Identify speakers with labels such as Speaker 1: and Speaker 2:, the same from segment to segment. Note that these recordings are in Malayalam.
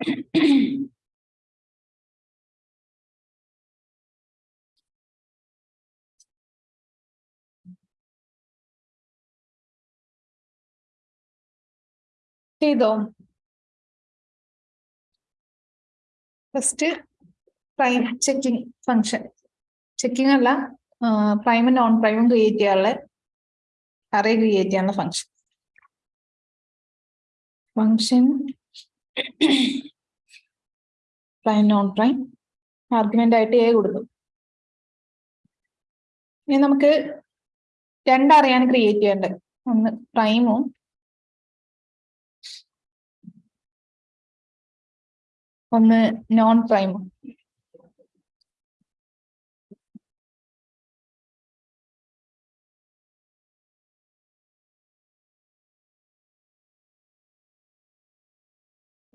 Speaker 1: ചെയ്തോ? First prime checking function checking അല്ല പ്രൈമും നോൺ പ്രൈമും ക്രിയേറ്റ് ചെയ്യാനുള്ള അറേ ക്രിയേറ്റ് ചെയ്യാനുള്ള function function prime non prime argument ആയിട്ട് എ കൊടുക്കും. ഇനി നമുക്ക് രണ്ടറിയാണ് ക്രിയേറ്റ് ചെയ്യേണ്ടത്. ഒന്ന് പ്രൈമും ഒന്ന് നോൺ പ്രൈമും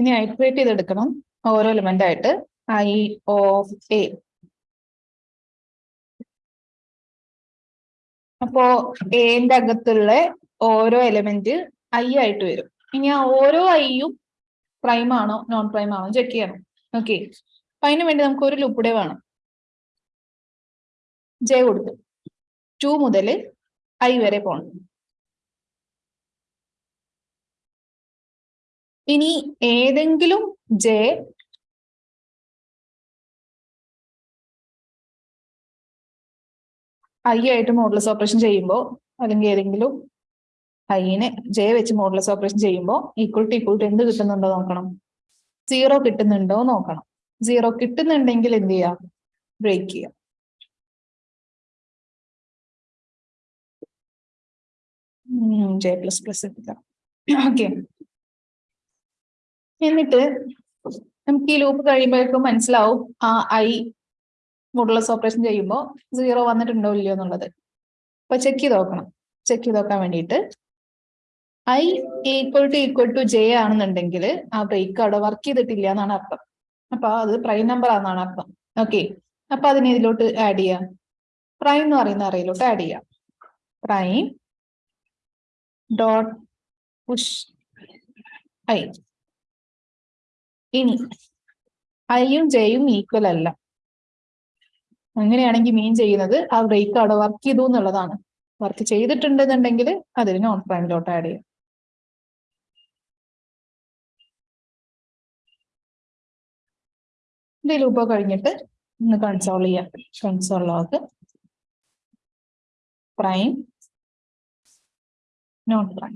Speaker 1: ഇനി ഐട്രേറ്റ് ചെയ്തെടുക്കണം ഓരോ എലിമെന്റ് ആയിട്ട്. ഐ ഓഫ് എ അപ്പോ എന്റെ അകത്തുള്ള ഓരോ എലിമെന്റ് ഐ ആയിട്ട് വരും. ഇനി ആ ഓരോ ഐയും പ്രൈം ആണോ നോൺ പ്രൈം ആണോ ചെക്ക് ചെയ്യണം. ഓക്കെ അപ്പൊ അതിനു വേണ്ടി നമുക്ക് ഒരു ലൂപ്പ് കൂടെ വേണം. ജെ കൊടുത്തു. ടു മുതൽ ഐ വരെ പോണം. ഇനി ഏതെങ്കിലും ജെ ഐ ആയിട്ട് മോഡലസ് ഓപ്പറേഷൻ ചെയ്യുമ്പോൾ അല്ലെങ്കിൽ ഏതെങ്കിലും ഐനെ ജെ വെച്ച് മോഡലസ് ഓപ്പറേഷൻ ചെയ്യുമ്പോൾ ഈക്വൽ ടു ഈക്വൽ ടു എന്ത് കിട്ടുന്നുണ്ടോ നോക്കണം? സീറോ കിട്ടുന്നുണ്ടോ നോക്കണം. സീറോ കിട്ടുന്നുണ്ടെങ്കിൽ എന്ത് ചെയ്യാം? ബ്രേക്ക് ചെയ്യാം. ജെ പ്ലസ് പ്ലസ് എടുക്കാം. ഓക്കെ എന്നിട്ട് നമുക്ക് ഈ ലൂപ്പ് കഴിയുമ്പോഴേക്കും മനസ്സിലാവും ആ ഐ മോഡുലസ് ഓപ്പറേഷൻ ചെയ്യുമ്പോൾ സീറോ വന്നിട്ടുണ്ടോ ഇല്ലയോ എന്നുള്ളത്. അപ്പൊ ചെക്ക് ചെയ്ത് നോക്കണം. ചെക്ക് ചെയ്ത് നോക്കാൻ വേണ്ടിയിട്ട്. I equal to equal to J ആണെന്നുണ്ടെങ്കിൽ ആ ബ്രേക്ക് അവിടെ വർക്ക് ചെയ്തിട്ടില്ല എന്നാണ് അർത്ഥം. അപ്പൊ അത് പ്രൈം നമ്പർ ആണെന്നാണ് അർത്ഥം. ഓക്കെ അപ്പൊ അതിനെ ഇതിലോട്ട് ആഡ് ചെയ്യാം. പ്രൈം എന്ന് പറയുന്ന അറയിലോട്ട് ആഡ് ചെയ്യാം. പ്രൈം ഡോട്ട് പുഷ് ഐ ഇനി ഐയും ജെയും ഈക്വൽ അല്ല. അങ്ങനെയാണെങ്കിൽ മീൻ ചെയ്യുന്നത് ആ ബ്രേക്ക് അവിടെ വർക്ക് ചെയ്തു എന്നുള്ളതാണ്. വർക്ക് ചെയ്തിട്ടുണ്ടെന്നുണ്ടെങ്കിൽ അതിന് നോൺ പ്രൈമിലോട്ട് ആഡ് ചെയ്യാം. ഇത് ലൂപ്പ് കഴിഞ്ഞിട്ട് ഒന്ന് കൺസോൾ ചെയ്യാം. Console log prime non prime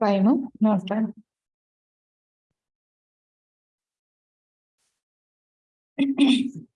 Speaker 1: Right, ¿no? No, está.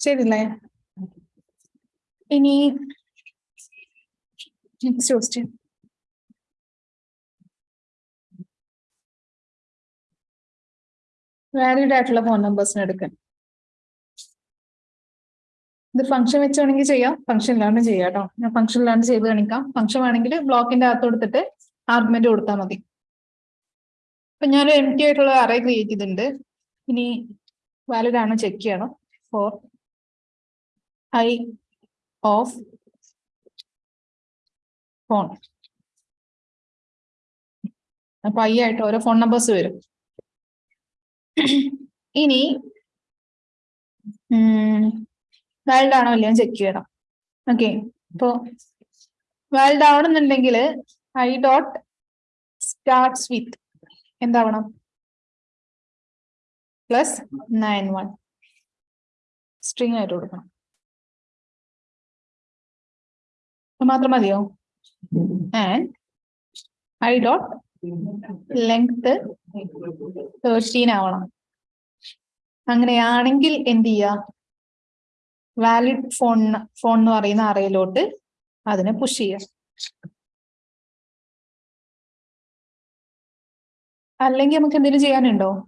Speaker 1: ശരിയല്ലേ ഇനി നെക്സ്റ്റ് ക്വസ്റ്റ്യൻ വാലിഡ് ആയിട്ടുള്ള ഫോൺ നമ്പേഴ്സിന് എടുക്കാൻ ഇത് ഫംഗ്ഷൻ വെച്ച് വേണമെങ്കിൽ ചെയ്യാം ഇല്ലാണ്ട് ചെയ്യാം കേട്ടോ ഞാൻ ഫംഗ്ഷൻ ഇല്ലാണ്ട് ചെയ്ത് കാണിക്കാം. ഫംഗ്ഷൻ വേണമെങ്കിൽ ബ്ലോക്കിന്റെ അകത്ത് കൊടുത്തിട്ട് ആർഗ്യുമെന്റ് കൊടുത്താൽ മതി. ഇപ്പൊ ഞാൻ എം ടി ആയിട്ടുള്ള അറേ ക്രിയേറ്റ് ചെയ്തിട്ടുണ്ട്. ഇനി വാലിഡ് ആണോ ചെക്ക് ചെയ്യണം. ഫോർ ഐ ഓഫ് ഫോൺ അപ്പൊ ഐ ആയിട്ട് ഓരോ ഫോൺ നമ്പേഴ്സ് വരും. ഇനി വാലിഡ് ആണോ ഇല്ലയോ ചെക്ക് ചെയ്യണം ഓക്കെ ഇപ്പോ വാലിഡ് ആവണമെന്നുണ്ടെങ്കിൽ ഐ ഡോട്ട് സ്റ്റാർട്ട്സ് വിത്ത് എന്താവണം? പ്ലസ് നയൻ വൺ സ്ട്രിങ് ആയിട്ട് കൊടുക്കണം. മാത്രം മതിയോ? And I dot length thirteen ആവണം. അങ്ങനെയാണെങ്കിൽ എന്ത് ചെയ്യുക വാലിഡ് ഫോൺ ഫോൺ എന്ന് പറയുന്ന അറയിലോട്ട് അതിനെ പുഷ് ചെയ്യുക അല്ലെങ്കിൽ നമുക്ക് എന്തെങ്കിലും ചെയ്യാനുണ്ടോ?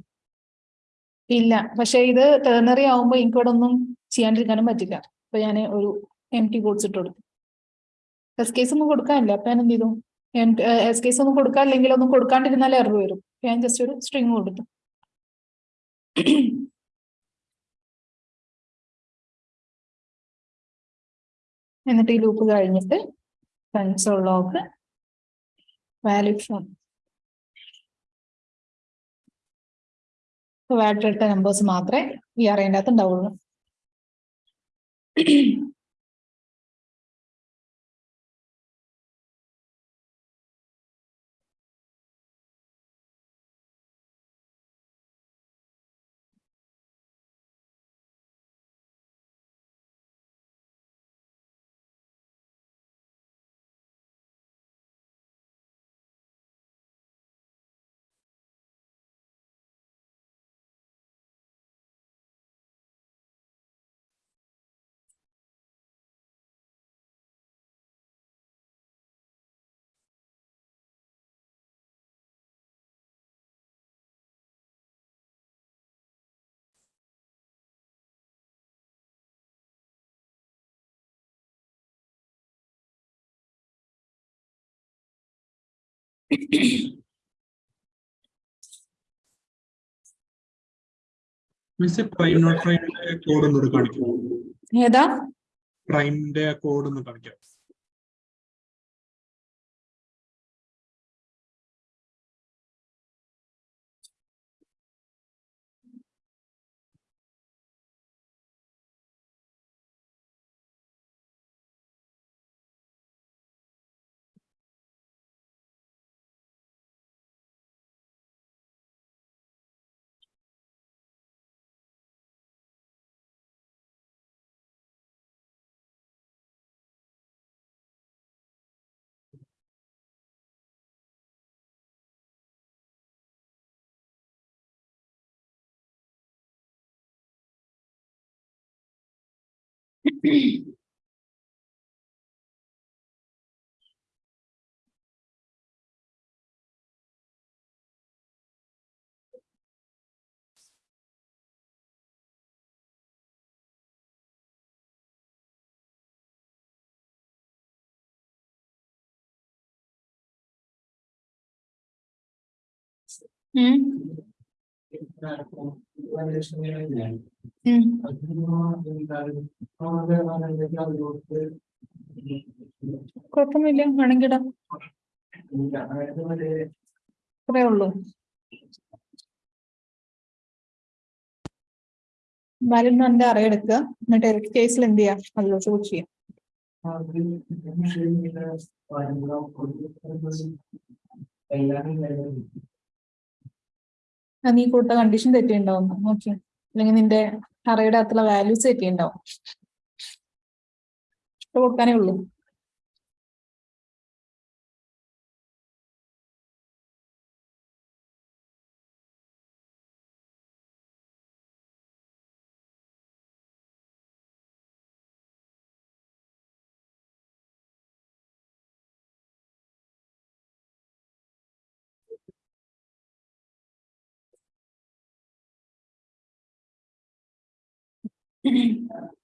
Speaker 1: ഇല്ല. പക്ഷെ ഇത് ടേണറി ആവുമ്പോൾ എനിക്ക് ഇവിടെ ഒന്നും ചെയ്യാണ്ടിരിക്കാനും പറ്റില്ല. അപ്പൊ ഞാൻ ഒരു എം ടി കോഡ്സ് ഇട്ട് എസ് കേസ് ഒന്നും കൊടുക്കാനില്ല. അപ്പൊ ഞാൻ എന്ത് ചെയ്തു? എസ് കേസ് ഒന്നും കൊടുക്കാനില്ലെങ്കിൽ ഒന്നും കൊടുക്കാണ്ടിരുന്നാലേ എറർ വരും. ഞാൻ ജസ്റ്റ് ഒരു സ്ട്രിങ് കൊടുത്തു. എന്നിട്ട് ഈ ലൂപ്പ് കഴിഞ്ഞിട്ട് console log valid phone valid ഇട്ട നമ്പേഴ്സ് മാത്രമേ ഈ അറിയേണ്ടാത്ത ഉണ്ടാവുള്ളൂ.
Speaker 2: മിസ് പ്രൈം നോട്ട് പ്രൈമിന്റെ കോഡ് ഒന്ന് കാണിക്കും
Speaker 1: ഏതാ?
Speaker 2: പ്രൈമിന്റെ കോഡ് ഒന്ന് കാണിക്കാം.
Speaker 1: ഉം ഉം കുഴപ്പമൊന്നുമില്ല. വേണമെങ്കിൽ ഇടാം അത്രേ ഉള്ളൂ വാലിഡ് എന്റെ അറിയെടുക്കുക എന്നിട്ട് എൽക്ക് കേസിൽ എന്ത് ചെയ്യാം? അതിലോ ചോദിച്ചു ചെയ്യാം. അത് നീ കൊടുത്ത കണ്ടീഷൻ തെറ്റിയുണ്ടാവും ഓക്കെ അല്ലെങ്കിൽ നിന്റെ അറയുടെ അത്ര വാല്യൂസ് തെറ്റിയുണ്ടാവും കൊടുക്കാനേ ഉള്ളൂ. 嗯 嗯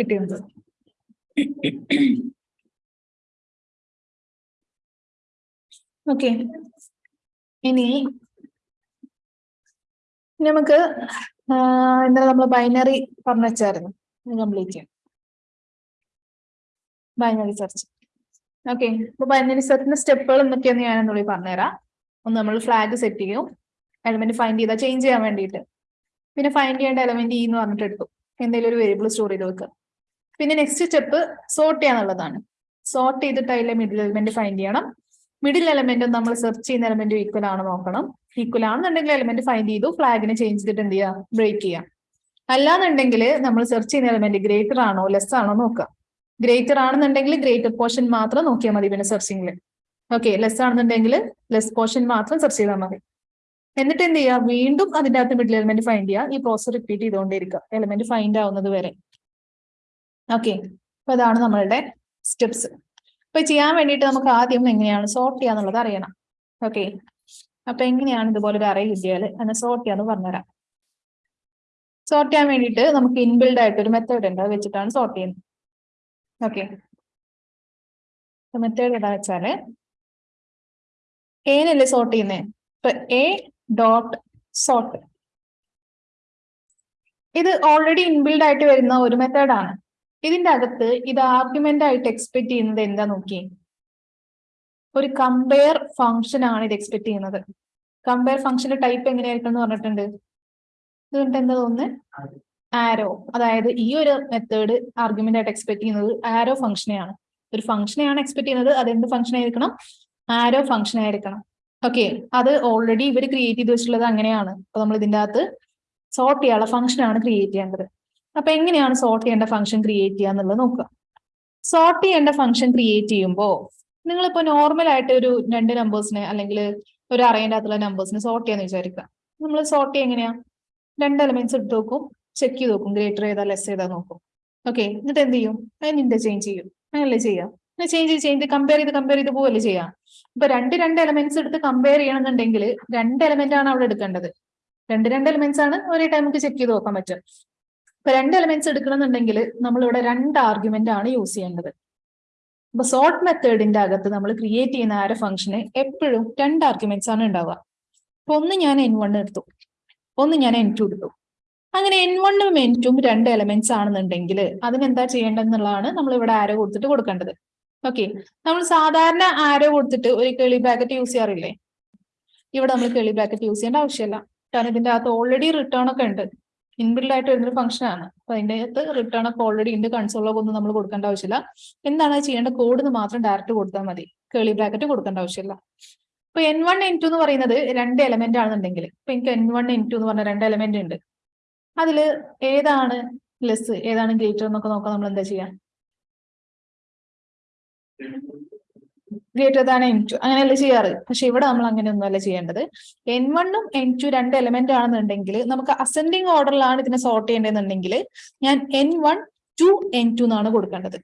Speaker 1: കിട്ടിയത്. ഓക്കെ. ഇനി നമുക്ക് എന്താ നമ്മൾ ബൈനറി പറഞ്ഞു വെച്ചായിരുന്നു കംപ്ലീറ്റ് ചെയ്യാം. Binary search. ഓക്കെ. അപ്പൊ ബൈനറി സെർച്ചിന്റെ സ്റ്റെപ്പുകൾ എന്തൊക്കെയാന്ന് ഞാൻ എന്നുള്ളിൽ പറഞ്ഞുതരാം. ഒന്ന് നമ്മൾ ഫ്ലാഗ് സെറ്റ് ചെയ്യും. എലമെന്റ് ഫൈൻഡ് ചെയ്താൽ ചേഞ്ച് ചെയ്യാൻ വേണ്ടിയിട്ട്. പിന്നെ ഫൈൻഡ് ചെയ്യേണ്ട എലമെന്റ് ഇ എന്ന് പറഞ്ഞിട്ട് എടുക്കും എന്തെങ്കിലും ഒരു വേരിയബിൾ സ്റ്റോർ ചെയ്ത് വെക്കുക പിന്നെ നെക്സ്റ്റ് സ്റ്റെപ്പ് സോർട്ട് ചെയ്യാന്നുള്ളതാണ്. സോർട്ട് ചെയ്തിട്ട് അതിലെ മിഡിൽ എലമെന്റ് ഫൈൻഡ് ചെയ്യണം. മിഡിൽ എലമെന്റും നമ്മൾ സെർച്ച് ചെയ്യുന്ന എലമെന്റ് ഈക്വൽ ആണ് നോക്കണം. ഈക്വൽ ആണെന്നുണ്ടെങ്കിൽ എലമെന്റ് ഫൈൻഡ് ചെയ്തു. ഫ്ലാഗിനെ ചേഞ്ച് ചെയ്തിട്ട് എന്ത് ചെയ്യുക ബ്രേക്ക് ചെയ്യാം. അല്ലാന്നുണ്ടെങ്കിൽ നമ്മൾ സെർച്ച് ചെയ്യുന്ന എലമെന്റ് ഗ്രേറ്റർ ആണോ ലെസ് ആണോ നോക്കുക. ഗ്രേറ്റർ ആണെന്നുണ്ടെങ്കിൽ ഗ്രേറ്റർ പോർഷൻ മാത്രം നോക്കിയാൽ മതി പിന്നെ സെർച്ചിങ്ങിൽ ഓക്കെ ലെസ് ആണെന്നുണ്ടെങ്കിൽ ലെസ് പോർഷൻ മാത്രം സെർച്ച് ചെയ്താൽ മതി. എന്നിട്ട് എന്ത് ചെയ്യുക? വീണ്ടും അതിന്റെ അകത്ത് മിഡിൽ എലമെന്റ് ഫൈൻഡ് ചെയ്യുക. ഈ പ്രോസസ് റിപ്പീറ്റ് ചെയ്തുകൊണ്ടിരിക്കുക എലമെന്റ് ഫൈൻഡ് ആവുന്നത് വരെ. ഓക്കെ അപ്പൊ ഇതാണ് നമ്മളുടെ സ്റ്റെപ്സ് അപ്പൊ ചെയ്യാൻ വേണ്ടിയിട്ട് നമുക്ക് ആദ്യം എങ്ങനെയാണ് സോർട്ട് ചെയ്യാന്നുള്ളത് അറിയണം. ഓക്കെ അപ്പൊ എങ്ങനെയാണ് ഇതുപോലെ ഒരു അറേ കിട്ടിയാൽ അതിനെ സോർട്ട് ചെയ്യാന്ന് പറഞ്ഞുതരാം. സോർട്ട് ചെയ്യാൻ വേണ്ടിയിട്ട് നമുക്ക് ഇൻബിൽഡ് ആയിട്ട് ഒരു മെത്തേഡ് ഉണ്ട്. അത് വെച്ചിട്ടാണ് സോർട്ട് ചെയ്യുന്നത്. ഓക്കെ മെത്തേഡ് എന്താ വെച്ചാൽ ഏനല്ലേ സോർട്ട് ചെയ്യുന്നത് ഇപ്പൊ എ ഡോട്ട് സോർട്ട് ഇത് ഓൾറെഡി ഇൻബിൽഡ് ആയിട്ട് വരുന്ന ഒരു മെത്തേഡാണ് ഇതിന്റെ അകത്ത് ഇത് ആർഗ്യുമെന്റ് ആയിട്ട് എക്സ്പെക്ട് ചെയ്യുന്നത് എന്താ നോക്കി? ഒരു കമ്പയർ ഫംഗ്ഷൻ ആണ് ഇത് എക്സ്പെക്ട് ചെയ്യുന്നത്. കമ്പയർ ഫംഗ്ഷന്റെ ടൈപ്പ് എങ്ങനെയായിരിക്കും എന്ന് പറഞ്ഞിട്ടുണ്ട്. ഇതുകൊണ്ട് എന്താ തോന്നുന്നത് ആരോ അതായത് ഈ ഒരു മെത്തേഡ് ആർഗ്യുമെന്റ് ആയിട്ട് എക്സ്പെക്ട് ചെയ്യുന്നത് ആരോ ഫംഗ്ഷനെയാണ് ഒരു ഫംഗ്ഷനെയാണ് എക്സ്പെക്ട് ചെയ്യുന്നത്. അത് എന്ത് ഫംഗ്ഷൻ ആയിരിക്കണം? ആരോ ഫംഗ്ഷൻ ആയിരിക്കണം. ഓക്കെ അത് ഓൾറെഡി ഇവർ ക്രിയേറ്റ് ചെയ്ത് വെച്ചിട്ടുള്ളത് അങ്ങനെയാണ്. അപ്പൊ നമ്മൾ ഇതിന്റെ അകത്ത് സോർട്ട് ചെയ്യാനുള്ള ഫംഗ്ഷനാണ് ക്രിയേറ്റ് ചെയ്യേണ്ടത്. അപ്പൊ എങ്ങനെയാണ് സോർട്ട് ചെയ്യേണ്ട ഫംഗ്ഷൻ ക്രിയേറ്റ് ചെയ്യുക എന്നുള്ളത് നോക്കുക. സോർട്ട് ചെയ്യേണ്ട ഫംഗ്ഷൻ ക്രിയേറ്റ് ചെയ്യുമ്പോൾ നിങ്ങളിപ്പോൾ നോർമൽ ആയിട്ട് ഒരു രണ്ട് നമ്പേഴ്സിനെ അല്ലെങ്കിൽ ഒരു അറേന്റെ അകത്തുള്ള നമ്പേഴ്സിനെ സോർട്ട് ചെയ്യാന്ന് വിചാരിക്കുക. നമ്മൾ സോർട്ട് ചെയ്യുക എങ്ങനെയാ? രണ്ട് എലമെന്റ്സ് എടുത്ത് നോക്കും ചെക്ക് ചെയ്ത് നോക്കും ഗ്രേറ്റർ ചെയ്താൽ ലെസ് ചെയ്താൽ നോക്കും. ഓക്കെ എന്നിട്ട് എന്ത് ചെയ്യും? അതിന് ഇന്റർചേഞ്ച് ചെയ്യും. അങ്ങനല്ലേ ചെയ്യാം ചേഞ്ച് ചെയ്ത് കമ്പയർ ചെയ്ത് കമ്പയർ ചെയ്ത് പോവല്ലേ ചെയ്യാം ഇപ്പൊ രണ്ട് രണ്ട് എലമെന്റ്സ് എടുത്ത് കമ്പയർ ചെയ്യണമെന്നുണ്ടെങ്കിൽ രണ്ട് എലമെന്റ് ആണ് അവിടെ എടുക്കേണ്ടത്. രണ്ട് രണ്ട് എലമെന്റ്സ് ആണ് ഒരേ ടൈം നമുക്ക് ചെക്ക് ചെയ്ത് നോക്കാൻ പറ്റും ഇപ്പൊ രണ്ട് എലമെന്റ്സ് എടുക്കണമെന്നുണ്ടെങ്കിൽ നമ്മൾ ഇവിടെ രണ്ട് ആർഗ്യുമെന്റ് ആണ് യൂസ് ചെയ്യേണ്ടത്. അപ്പൊ സോർട്ട് മെത്തേഡിന്റെ അകത്ത് നമ്മൾ ക്രിയേറ്റ് ചെയ്യുന്ന ആരോ ഫംഗ്ഷന് എപ്പോഴും രണ്ട് ആർഗ്യുമെന്റ്സ് ആണ് ഉണ്ടാവുക. അപ്പൊ ഒന്ന് ഞാൻ എൻ വൺ എടുത്തു. ഒന്ന് ഞാൻ എൻ ടു എടുത്തു. അങ്ങനെ എൻ വണ്ണും എൻ ടും രണ്ട് എലമെന്റ്സ് ആണെന്നുണ്ടെങ്കിൽ അതിനെന്താ ചെയ്യേണ്ടതെന്നുള്ളതാണ് നമ്മൾ ഇവിടെ ആരോ കൊടുത്തിട്ട് കൊടുക്കേണ്ടത്. ഓക്കെ നമ്മൾ സാധാരണ ആരോ കൊടുത്തിട്ട് ഒരു കേളി ബ്രാക്കറ്റ് യൂസ് ചെയ്യാറില്ലേ? ഇവിടെ നമ്മൾ കേളി ബ്രാക്കറ്റ് യൂസ് ചെയ്യേണ്ട ആവശ്യമില്ല. കാരണം ഇതിന്റെ അകത്ത് ഓൾറെഡി റിട്ടേൺ ഒക്കെ ഉണ്ട്. ഇൻബിൽഡ് ആയിട്ട് വരുന്നൊരു ഫംഗ്ഷൻ ആണ് അപ്പൊ അതിന്റെ അകത്ത് റിട്ടേൺ ഒക്കെ ഓൾറെഡി ഉണ്ട് കൺസോളൊക്കെ ഒന്നും നമ്മൾ കൊടുക്കേണ്ട ആവശ്യമില്ല. എന്താണ് ചെയ്യേണ്ട കോഡ് എന്ന് മാത്രം ഡയറക്റ്റ് കൊടുത്താൽ മതി. കേളി ബ്രാക്കറ്റ് കൊടുക്കേണ്ട ആവശ്യമില്ല. ഇപ്പൊ എൻ വൺ എൻ ടു എന്ന് പറയുന്നത് രണ്ട് എലമെന്റ് ആണെന്നുണ്ടെങ്കിൽ ഇപ്പൊ എനിക്ക് എൻ വൺ എൻ ടു എന്ന് പറഞ്ഞ രണ്ട് എലമെന്റ് ഉണ്ട് അതിൽ ഏതാണ് ലെസ് ഏതാണ് ഗ്രേറ്റർ എന്നൊക്കെ നോക്കാൻ നമ്മൾ എന്താ ചെയ്യാ? ഗ്രേറ്റർ ദാൻ എൻ ടു അങ്ങനെയല്ല ചെയ്യാറ്? പക്ഷെ ഇവിടെ നമ്മൾ അങ്ങനെയൊന്നും അല്ല ചെയ്യേണ്ടത്. എൻ വണ്ണും എൻ ടു രണ്ട് എലമെന്റ് ആണെന്നുണ്ടെങ്കിൽ നമുക്ക് അസെൻഡിങ് ഓർഡറിലാണ് ഇതിനെ സോർട്ട് ചെയ്യേണ്ടതെന്നുണ്ടെങ്കിൽ ഞാൻ N one to N two എന്നാണ് കൊടുക്കേണ്ടത്.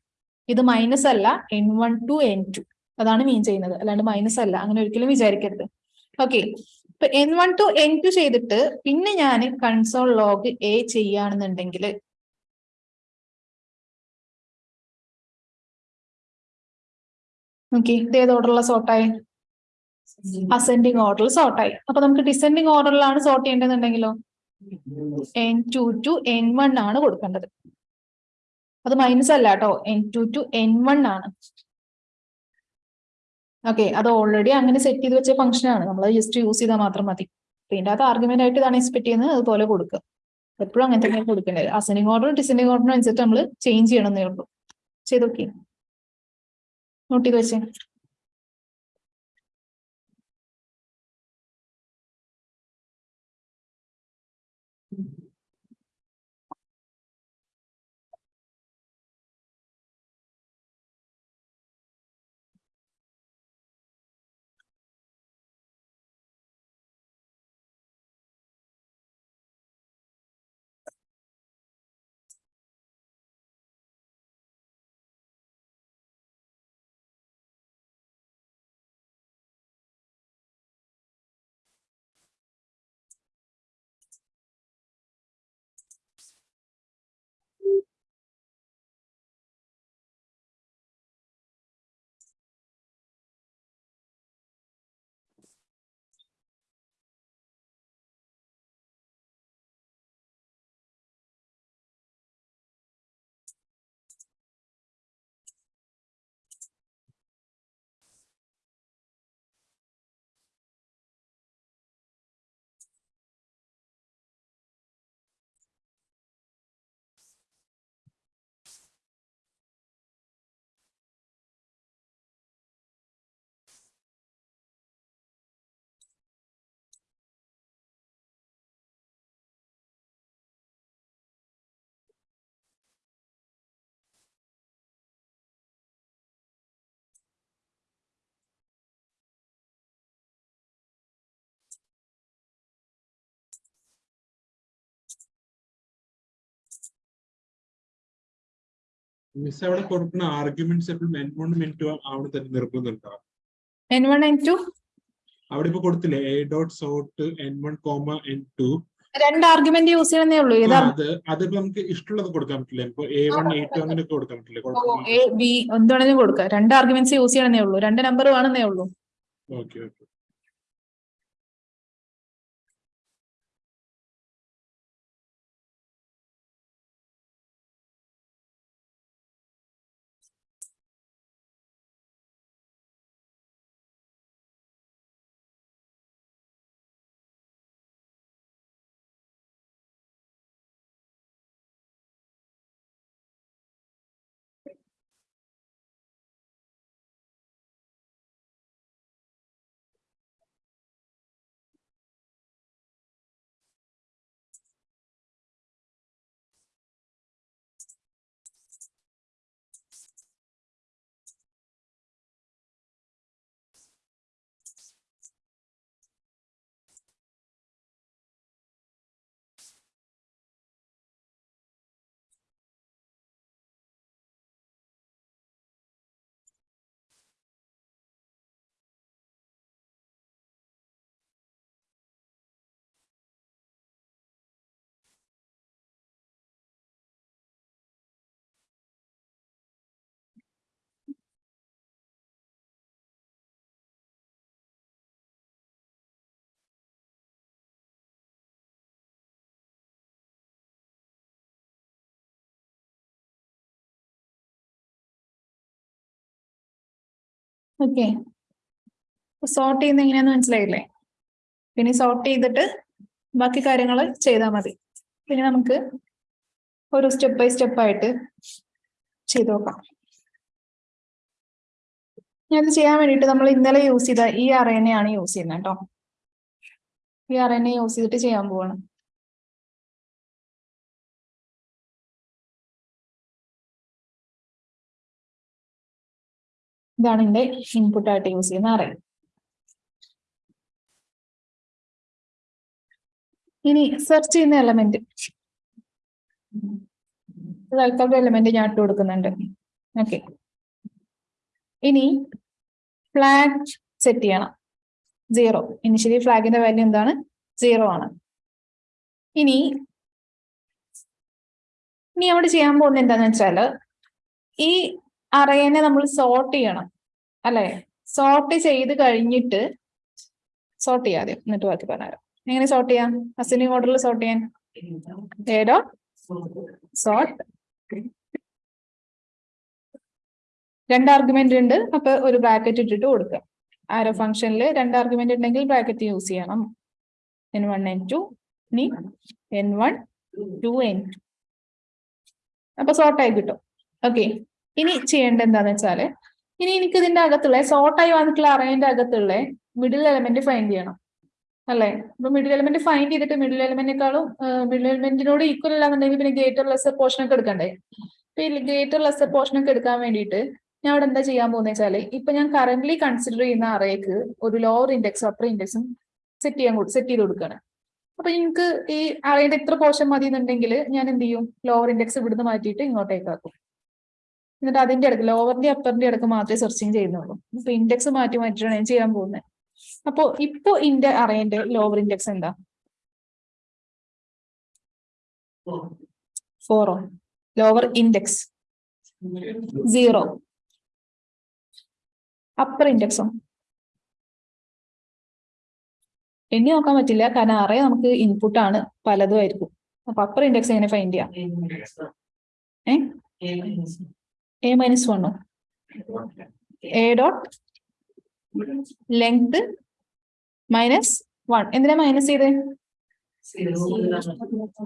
Speaker 1: ഇത് മൈനസ് അല്ല N one to N two. അതാണ് മീൻ ചെയ്യുന്നത്. അല്ലാണ്ട് മൈനസ് അല്ല. അങ്ങനെ ഒരിക്കലും വിചാരിക്കരുത്. ഓക്കെ ഇപ്പൊ N one to N two ചെയ്തിട്ട് പിന്നെ ഞാൻ കൺസോൾ ലോഗ് എ ചെയ്യുകയാണെന്നുണ്ടെങ്കിൽ ഓക്കെ ഇത് ഏത് ഓർഡറുള്ള സോർട്ടായി അസെൻഡിങ് ഓർഡറിൽ സോർട്ടായി അപ്പൊ നമുക്ക് ഡിസെൻഡിങ് ഓർഡറിലാണ് sort ചെയ്യേണ്ടതെന്നുണ്ടെങ്കിലോ N two to N one ആണ് കൊടുക്കേണ്ടത്. അത് മൈനസ് അല്ല കേട്ടോ N two to N one ആണ്. ഓക്കെ അത് ഓൾറെഡി അങ്ങനെ സെറ്റ് ചെയ്ത് വെച്ച ഫംഗ്ഷൻ ആണ്. നമ്മൾ ജസ്റ്റ് യൂസ് ചെയ്താൽ മാത്രം മതി. പിന്നെ അത് ആർഗ്യുമെന്റ് ആയിട്ട് ഇതാണ് എക്സ്പെക്ട് ചെയ്യുന്നത്. അതുപോലെ കൊടുക്കുക. എപ്പോഴും അങ്ങനെ തന്നെ കൊടുക്കേണ്ടത്. അസെൻഡിങ് ഓർഡറും ഡിസെൻഡിങ് ഓർഡറും അനുസരിച്ച് നമ്മൾ ചേഞ്ച് ചെയ്യണമെന്നേ ഉള്ളൂ. ചെയ്തൊക്കെ നോട്ട്
Speaker 2: മിസ് അവിടെ കൊടുക്കുന്ന ആർഗ്യുമെന്റ്സ് എപ്പോഴും എൻ വൺ എൻ ടു അവിടെ തന്നെ നിർബന്ധമുണ്ടോ?
Speaker 1: എൻ വൺ എൻ ടു
Speaker 2: അവിടെ ഇപ്പൊ കൊടുത്തില്ലേ A dot sort N one comma N two
Speaker 1: രണ്ട് ആർഗ്യുമെന്റ് യൂസ് ചെയ്യണമെന്നേ ഉള്ളൂ. ഏതാ
Speaker 2: അത് അതിപ്പോ നമുക്ക് ഇഷ്ടമുള്ളത് കൊടുക്കാൻ പറ്റില്ല? ഇപ്പൊ എ വൺ എ ടു അങ്ങനെ കൊടുക്കാൻ പറ്റില്ല
Speaker 1: എ ബി എന്താണെങ്കിലും കൊടുക്കാം. രണ്ട് ആർഗ്യുമെന്റ്സ് യൂസ് ചെയ്യണമെന്നേ ഉള്ളൂ. രണ്ട് നമ്പർ വേണമെന്നേ ഉള്ളൂ.
Speaker 2: ഓക്കെ ഓക്കെ
Speaker 1: ഓക്കെ സോർട്ട് ചെയ്യുന്ന എങ്ങനെയാന്ന് മനസ്സിലായില്ലേ? പിന്നെ സോർട്ട് ചെയ്തിട്ട് ബാക്കി കാര്യങ്ങൾ ചെയ്താൽ മതി. പിന്നെ നമുക്ക് ഒരു സ്റ്റെപ്പ് ബൈ സ്റ്റെപ്പ് ആയിട്ട് ചെയ്തു നോക്കാം. ഇത് ചെയ്യാൻ വേണ്ടിയിട്ട് നമ്മൾ ഇന്നലെ യൂസ് ചെയ്ത ഈ അറേനെയാണ് യൂസ് ചെയ്യുന്നത് കേട്ടോ. ഈ അറേനെ യൂസ് ചെയ്തിട്ട് ചെയ്യാൻ പോവാണ്. ഇതാണ് ഇൻപുട്ട് ആയിട്ട് യൂസ് ചെയ്യുന്ന അറേ ഇനി സെർച്ച് ചെയ്യുന്ന എലമെന്റ് തൽക്കാലം എലമെന്റ് ഞാൻ ഇട്ട് കൊടുക്കുന്നുണ്ട്. ഓക്കെ ഇനി ഫ്ലാഗ് സെറ്റ് ചെയ്യണം. സീറോ ഇനിഷ്യലി ഫ്ലാഗിന്റെ വാല്യൂ എന്താണ്? സീറോ ആണ്. ഇനി ഇനി അവിടെ ചെയ്യാൻ പോകുന്നത് എന്താന്ന് വെച്ചാൽ ഈ അറേനെ നമ്മൾ സോർട്ട് ചെയ്യണം. അല്ലെ? സോർട്ട് ചെയ്ത് കഴിഞ്ഞിട്ട് സോർട്ട് ചെയ്യാതെ എന്നിട്ട് ബാക്കി പറഞ്ഞുതരാം. എങ്ങനെ സോർട്ട് ചെയ്യാം? അസിനിങ് ഓർഡറിൽ സോർട്ട് ചെയ്യാൻ. ഏതോ? സോർട്ട് രണ്ട് ആർഗ്യുമെന്റ് ഉണ്ട്. അപ്പൊ ഒരു ബ്രാക്കറ്റ് ഇട്ടിട്ട് കൊടുക്കുക. ആരോ ഫംഗ്ഷനിൽ രണ്ട് ആർഗ്യുമെന്റ് ഉണ്ടെങ്കിൽ ബ്രാക്കറ്റ് യൂസ് ചെയ്യണം. എൻ വൺ എൻ ടു ഇനി N one to N two അപ്പൊ സോർട്ട് ആയി കിട്ടും. ഓക്കെ ഇനി ചെയ്യേണ്ട എന്താന്ന് വെച്ചാൽ ഇനി എനിക്ക് ഇതിന്റെ അകത്തുള്ള സോർട്ടായി വന്നിട്ടുള്ള അറേന്റെ അകത്തുള്ള മിഡിൽ എലമെന്റ് ഫൈൻഡ് ചെയ്യണം. അല്ലെ? അപ്പൊ മിഡിൽ എലമെന്റ് ഫൈൻഡ് ചെയ്തിട്ട് മിഡിൽ എലമെന്റിനെക്കാളും മിഡിൽ എലമെന്റിനോട് ഈക്വൽ അല്ലാന്നുണ്ടെങ്കിൽ പിന്നെ ഗ്രേറ്റർ ലെസ് പോർഷൻ ഒക്കെ എടുക്കണ്ടേ? അപ്പൊ ഈ ഗ്രേറ്റർ ലെസ് പോർഷൻ ഒക്കെ എടുക്കാൻ വേണ്ടിയിട്ട് ഞാൻ അവിടെ എന്താ ചെയ്യാൻ പോകുന്നത് വെച്ചാൽ ഇപ്പൊ ഞാൻ കറന്റ് കൺസിഡർ ചെയ്യുന്ന അറേക്ക് ഒരു ലോവർ ഇൻഡെക്സും അപ്പർ ഇൻഡെക്സും സെറ്റ് ചെയ്യാൻ സെറ്റ് ചെയ്ത് കൊടുക്കുകയാണ് അപ്പൊ എനിക്ക് ഈ അറേന്റെ ഇത്ര പോർഷൻ മതി എന്നുണ്ടെങ്കിൽ ഞാൻ എന്ത് ചെയ്യും? ലോവർ ഇൻഡെക്സ് ഇവിടുന്ന് മാറ്റിയിട്ട് ഇങ്ങോട്ടേക്ക് ആക്കും. എന്നിട്ട് അതിന്റെ ഇടയ്ക്ക് ലോവറിന്റെ അപ്പറിന്റെ ഇടയ്ക്ക് മാത്രമേ സെർച്ചിങ് ചെയ്യുന്നുള്ളൂ. അപ്പൊ ഇൻഡെക്സ് മാറ്റി മാറ്റിയിട്ടാണ് ഞാൻ ചെയ്യാൻ പോകുന്നത് അപ്പോ ഇപ്പൊ ഇന്റെ അറേന്റെ ലോവർ ഇൻഡെക്സ് എന്താ? ഫോറോ ലോവർ ഇൻഡെക്സ് സീറോ അപ്പർ ഇൻഡെക്സോ എണ്ണി നോക്കാൻ പറ്റില്ല കാരണം അറേ നമുക്ക് ഇൻപുട്ട് ആണ് പലതും ആയിരിക്കും. അപ്പൊ അപ്പർ ഇൻഡെക്സ് എങ്ങനെ ഫൈൻഡ് ചെയ്യാം? ഏ? A minus വണ്ണോ A dot length minus one എന്തിനാ മൈനസ് ചെയ്തേ?